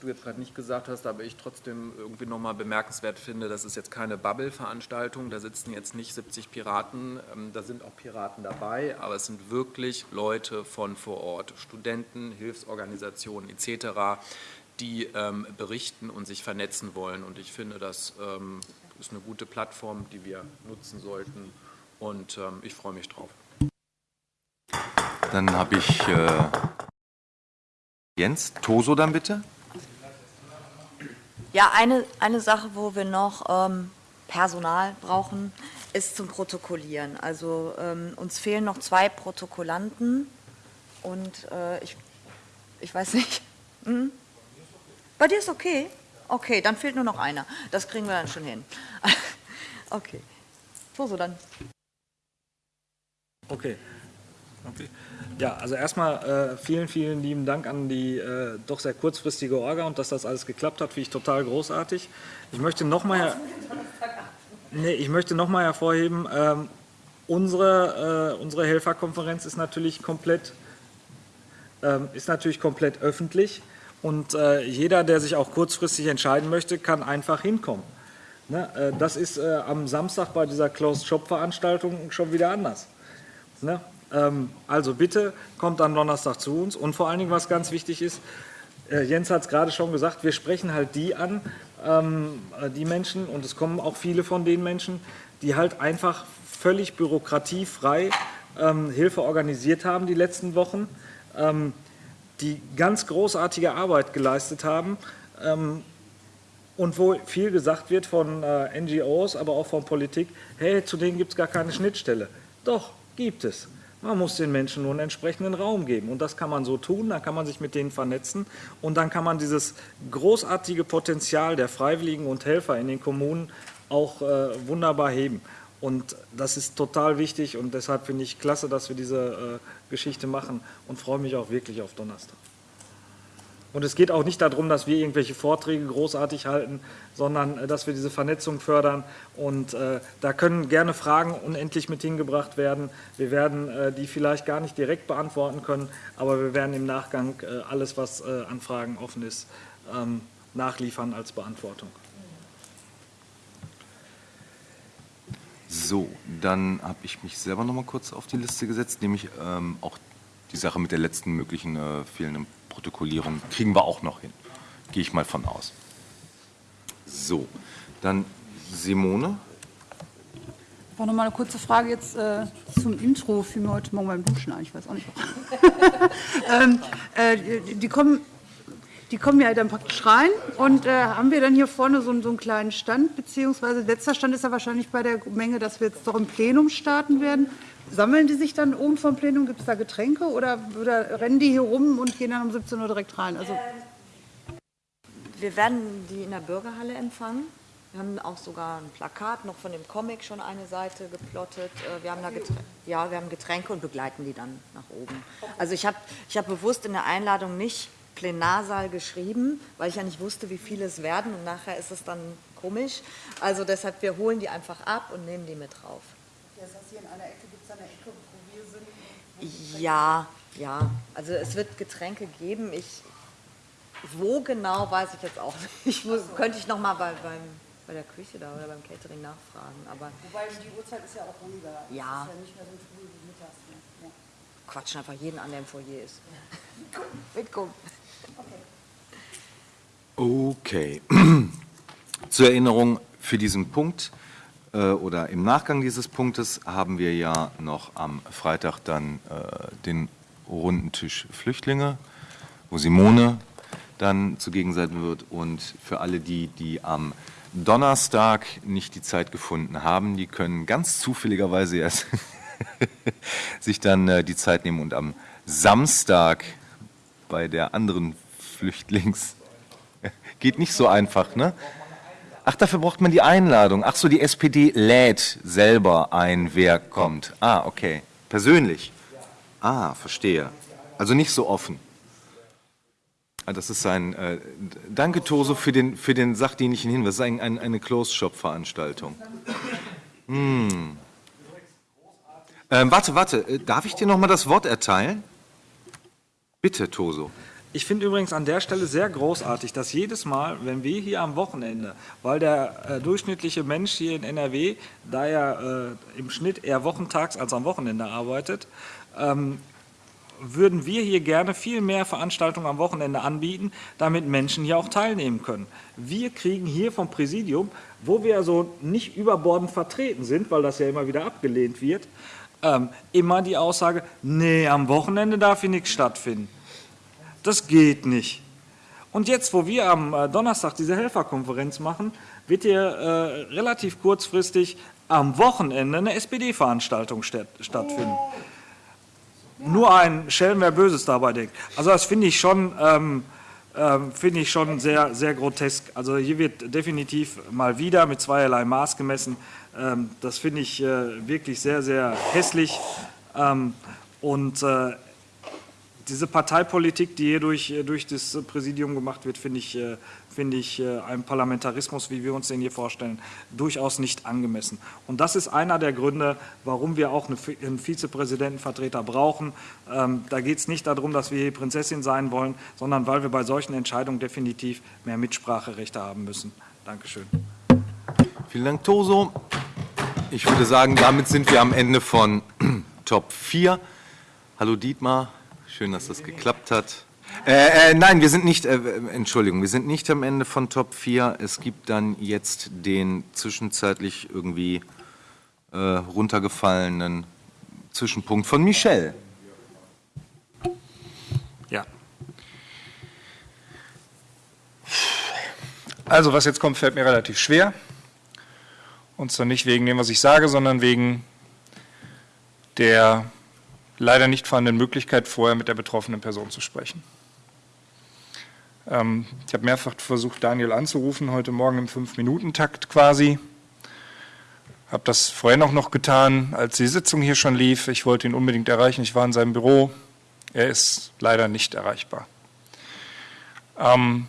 Du jetzt gerade nicht gesagt hast, aber ich trotzdem irgendwie nochmal bemerkenswert finde, das ist jetzt keine Bubble-Veranstaltung, da sitzen jetzt nicht 70 Piraten, ähm, da sind auch Piraten dabei, aber es sind wirklich Leute von vor Ort, Studenten, Hilfsorganisationen etc., die ähm, berichten und sich vernetzen wollen. Und ich finde, das ähm, ist eine gute Plattform, die wir nutzen sollten und ähm, ich freue mich drauf. Dann habe ich äh, Jens, Toso dann bitte. Ja, eine, eine Sache, wo wir noch ähm, Personal brauchen, ist zum Protokollieren. Also ähm, uns fehlen noch zwei Protokollanten und äh, ich, ich weiß nicht. Hm? Bei dir ist okay? Okay, dann fehlt nur noch einer. Das kriegen wir dann schon hin. okay. So, so dann. Okay. Okay. Ja, also erstmal äh, vielen, vielen lieben Dank an die äh, doch sehr kurzfristige Orga und dass das alles geklappt hat, finde ich total großartig. Ich möchte nochmal nee, ich möchte noch mal hervorheben, ähm, unsere, äh, unsere Helferkonferenz ist natürlich komplett, ähm, ist natürlich komplett öffentlich und äh, jeder, der sich auch kurzfristig entscheiden möchte, kann einfach hinkommen. Ne? Äh, das ist äh, am Samstag bei dieser Closed-Shop-Veranstaltung schon wieder anders. Ne? Ähm, also bitte kommt am Donnerstag zu uns und vor allen Dingen, was ganz wichtig ist, äh, Jens hat es gerade schon gesagt, wir sprechen halt die an, ähm, äh, die Menschen, und es kommen auch viele von den Menschen, die halt einfach völlig bürokratiefrei ähm, Hilfe organisiert haben die letzten Wochen, die ganz großartige Arbeit geleistet haben und wo viel gesagt wird von äh, NGOs, aber auch von Politik, hey, zu denen gibt es gar keine Schnittstelle. Doch, gibt es. Man muss den Menschen nur einen entsprechenden Raum geben. Und das kann man so tun, dann kann man sich mit denen vernetzen und dann kann man dieses großartige Potenzial der Freiwilligen und Helfer in den Kommunen auch äh, wunderbar heben. Und das ist total wichtig und deshalb finde ich klasse, dass wir diese äh, Geschichte machen und freue mich auch wirklich auf Donnerstag. Und es geht auch nicht darum, dass wir irgendwelche Vorträge großartig halten, sondern äh, dass wir diese Vernetzung fördern. Und äh, da können gerne Fragen unendlich mit hingebracht werden. Wir werden äh, die vielleicht gar nicht direkt beantworten können, aber wir werden im Nachgang äh, alles, was äh, an Fragen offen ist, ähm, nachliefern als Beantwortung. So, dann habe ich mich selber noch mal kurz auf die Liste gesetzt, nämlich ähm, auch die Sache mit der letzten möglichen äh, fehlenden Protokollierung kriegen wir auch noch hin. Gehe ich mal von aus. So, dann Simone. War noch mal eine kurze Frage jetzt äh, zum Intro, fiel mir heute Morgen beim Duschen ich weiß auch nicht warum. ähm, äh, die kommen, die kommen ja dann praktisch rein und äh, haben wir dann hier vorne so, einen- so einen kleinen Stand, beziehungsweise letzter Stand ist ja wahrscheinlich bei der Menge, dass wir jetzt doch im Plenum starten werden. Sammeln die sich dann oben vom Plenum, gibt es da Getränke oder, oder rennen die hier rum und gehen dann um 17 Uhr direkt rein? Also, Wir werden die in der Bürgerhalle empfangen. Wir haben auch sogar ein Plakat noch von dem Comic schon eine Seite geplottet. Äh, Wir haben da Getränke, ja, wir haben Getränke und begleiten die dann nach oben. Also ich habe ich hab bewusst in der Einladung nicht Plenarsaal geschrieben, weil ich ja nicht wusste, wie viele es werden und nachher ist es dann komisch. Also deshalb, wir holen die einfach ab und nehmen die mit drauf. das heißt, hier in einer Ecke gibt es eine Ecke, wo wir sind. Ja, ja. Also es wird Getränke geben. Ich, wo genau, weiß ich jetzt auch nicht. Ich muss, könnte ich noch mal bei, beim, bei der Küche da oder beim Catering nachfragen. Aber Wobei die Uhrzeit ist ja auch ruhiger. Ja. Es ist ja nicht mehr so früh wie mittags. Ne? Ja. quatschen einfach jeden an, der im Foyer ist. Mitkommen. Okay. Zur Erinnerung für diesen Punkt äh, oder im Nachgang dieses Punktes haben wir ja noch am Freitag dann äh, den runden Tisch Flüchtlinge, wo Simone dann zugegen sein wird. Und für alle die, die am Donnerstag nicht die Zeit gefunden haben, die können ganz zufälligerweise erst sich dann äh, die Zeit nehmen und am Samstag bei der anderen Flüchtlings Geht nicht so einfach, ne? Ach, dafür braucht man die Einladung. Ach so, die SPD lädt selber ein, wer kommt. Ah, okay. Persönlich. Ah, verstehe. Also nicht so offen. Ah, Das ist ein. Äh, danke, Toso, für den, für den sachdienlichen Hinweis. Das ist ein, ein, eine Closed-Shop-Veranstaltung. Hm. Ähm, warte, warte. Äh, Darf ich dir noch mal das Wort erteilen? Bitte, Toso. Ich finde übrigens an der Stelle sehr großartig, dass jedes Mal, wenn wir hier am Wochenende, weil der äh, durchschnittliche Mensch hier in NRW, da er äh, im Schnitt eher wochentags als am Wochenende arbeitet, ähm, würden wir hier gerne viel mehr Veranstaltungen am Wochenende anbieten, damit Menschen hier auch teilnehmen können. Wir kriegen hier vom Präsidium, wo wir so nicht überbordend vertreten sind, weil das ja immer wieder abgelehnt wird, ähm, immer die Aussage, nee, am Wochenende darf hier nichts stattfinden. Das geht nicht. Und jetzt, wo wir am äh, Donnerstag diese Helferkonferenz machen, wird hier äh, relativ kurzfristig am Wochenende eine SPD-Veranstaltung statt, stattfinden. Nur ein Schelm, wer Böses dabei denkt. Also das finde ich schon, ähm, ähm, finde ich schon sehr, sehr grotesk. Also hier wird definitiv mal wieder mit zweierlei Maß gemessen. Ähm, das finde ich äh, wirklich sehr, sehr hässlich. Ähm, und äh, diese Parteipolitik, die hier durch, äh, durch das Präsidium gemacht wird, finde ich, äh, finde ich äh, einem Parlamentarismus, wie wir uns den hier vorstellen, durchaus nicht angemessen. Und das ist einer der Gründe, warum wir auch einen Vizepräsidentenvertreter brauchen. Ähm, Da geht es nicht darum, dass wir hier Prinzessin sein wollen, sondern weil wir bei solchen Entscheidungen definitiv mehr Mitspracherechte haben müssen. Dankeschön. Vielen Dank, Toso. Ich würde sagen, damit sind wir am Ende von Top 4. Hallo Dietmar, schön, dass das geklappt hat. Äh, äh, nein, wir sind nicht, äh, Entschuldigung, wir sind nicht am Ende von Top 4. Es gibt dann jetzt den zwischenzeitlich irgendwie äh, runtergefallenen Zwischenpunkt von Michel. Ja. Also, was jetzt kommt, fällt mir relativ schwer. Und zwar nicht wegen dem, was ich sage, sondern wegen der leider nicht vorhandenen Möglichkeit, vorher mit der betroffenen Person zu sprechen. Ähm, ich habe mehrfach versucht, Daniel anzurufen, heute Morgen im Fünf-Minuten-Takt quasi. Habe das vorhin auch noch getan, als die Sitzung hier schon lief. Ich wollte ihn unbedingt erreichen. Ich war in seinem Büro. Er ist leider nicht erreichbar. Ähm,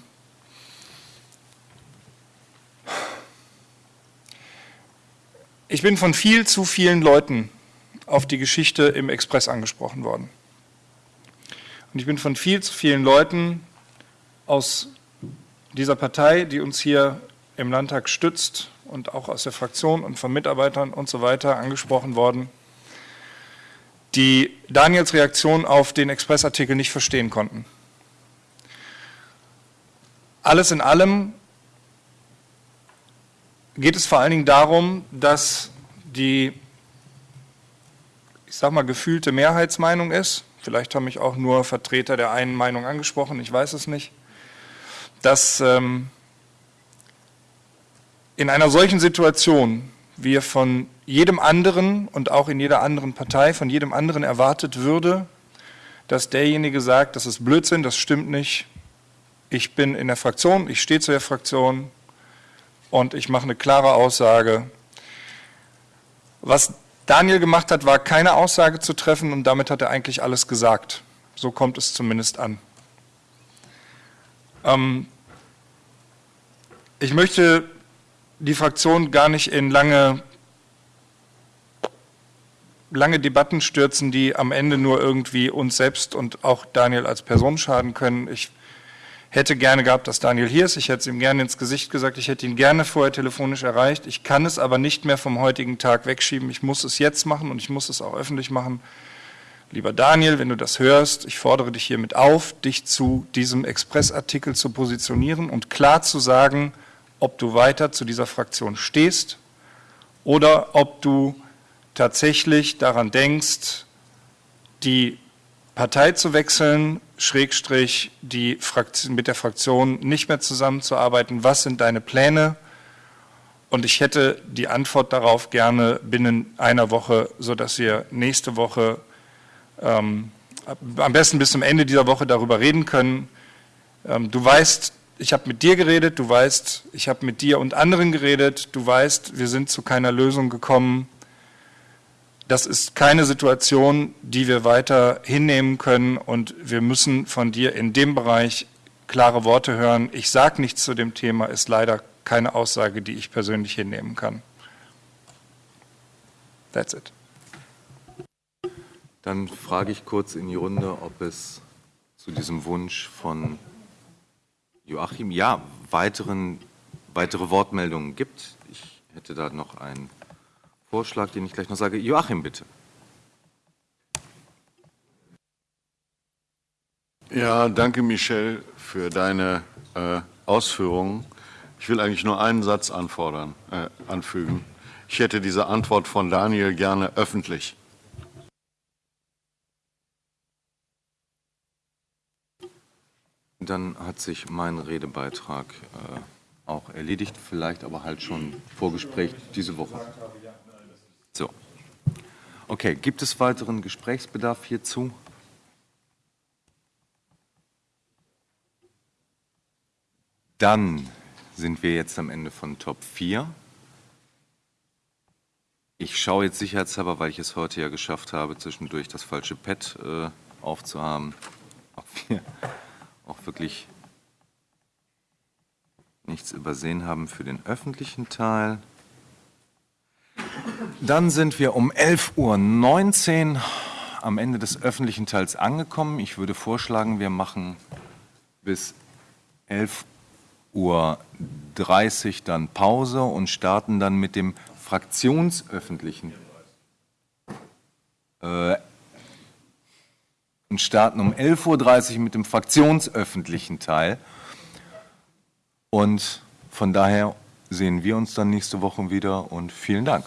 ich bin von viel zu vielen Leuten auf die Geschichte im Express angesprochen worden. Und ich bin von viel zu vielen Leuten aus dieser Partei, die uns hier im Landtag stützt und auch aus der Fraktion und von Mitarbeitern und so weiter angesprochen worden, die Daniels Reaktion auf den Expressartikel nicht verstehen konnten. Alles in allem geht es vor allen Dingen darum, dass die, ich sage mal, gefühlte Mehrheitsmeinung ist, vielleicht haben mich auch nur Vertreter der einen Meinung angesprochen, ich weiß es nicht, dass ähm, in einer solchen Situation wir von jedem anderen und auch in jeder anderen Partei von jedem anderen erwartet würde, dass derjenige sagt, das ist Blödsinn, das stimmt nicht, ich bin in der Fraktion, ich stehe zu der Fraktion und ich mache eine klare Aussage. Was Daniel gemacht hat, war keine Aussage zu treffen und damit hat er eigentlich alles gesagt. So kommt es zumindest an. Ähm, ich möchte die Fraktion gar nicht in lange, lange Debatten stürzen, die am Ende nur irgendwie uns selbst und auch Daniel als Person schaden können. Ich hätte gerne gehabt, dass Daniel hier ist. Ich hätte es ihm gerne ins Gesicht gesagt. Ich hätte ihn gerne vorher telefonisch erreicht. Ich kann es aber nicht mehr vom heutigen Tag wegschieben. Ich muss es jetzt machen und ich muss es auch öffentlich machen. Lieber Daniel, wenn du das hörst, ich fordere dich hiermit auf, dich zu diesem Expressartikel zu positionieren und klar zu sagen, ob du weiter zu dieser Fraktion stehst oder ob du tatsächlich daran denkst, die Partei zu wechseln, Schrägstrich die Fraktion, mit der Fraktion nicht mehr zusammenzuarbeiten. Was sind deine Pläne? Und ich hätte die Antwort darauf gerne binnen einer Woche, sodass wir nächste Woche ähm, am besten bis zum Ende dieser Woche darüber reden können. Ähm, du weißt, ich habe mit dir geredet, du weißt, ich habe mit dir und anderen geredet, du weißt, wir sind zu keiner Lösung gekommen. Das ist keine Situation, die wir weiter hinnehmen können und wir müssen von dir in dem Bereich klare Worte hören. Ich sage nichts zu dem Thema, ist leider keine Aussage, die ich persönlich hinnehmen kann. That's it. Dann frage ich kurz in die Runde, ob es zu diesem Wunsch von Joachim, ja, weiteren, weitere Wortmeldungen gibt. Ich hätte da noch einen Vorschlag, den ich gleich noch sage. Joachim, bitte. Ja, danke, Michel, für deine äh, Ausführungen. Ich will eigentlich nur einen Satz anfordern, äh, anfügen. Ich hätte diese Antwort von Daniel gerne öffentlich. Dann hat sich mein Redebeitrag äh, auch erledigt, vielleicht aber halt schon Vorgespräch diese Woche. Okay, gibt es weiteren Gesprächsbedarf hierzu? Dann sind wir jetzt am Ende von Top 4. Ich schaue jetzt sicherheitshalber, weil ich es heute ja geschafft habe, zwischendurch das falsche Pad äh, aufzuhaben, ob wir auch wirklich nichts übersehen haben für den öffentlichen Teil. Dann sind wir um 11.19 Uhr am Ende des öffentlichen Teils angekommen. Ich würde vorschlagen, wir machen bis 11.30 Uhr dann Pause und starten dann mit dem fraktionsöffentlichen. Äh, und starten um 11.30 Uhr mit dem fraktionsöffentlichen Teil. Und von daher sehen wir uns dann nächste Woche wieder und vielen Dank.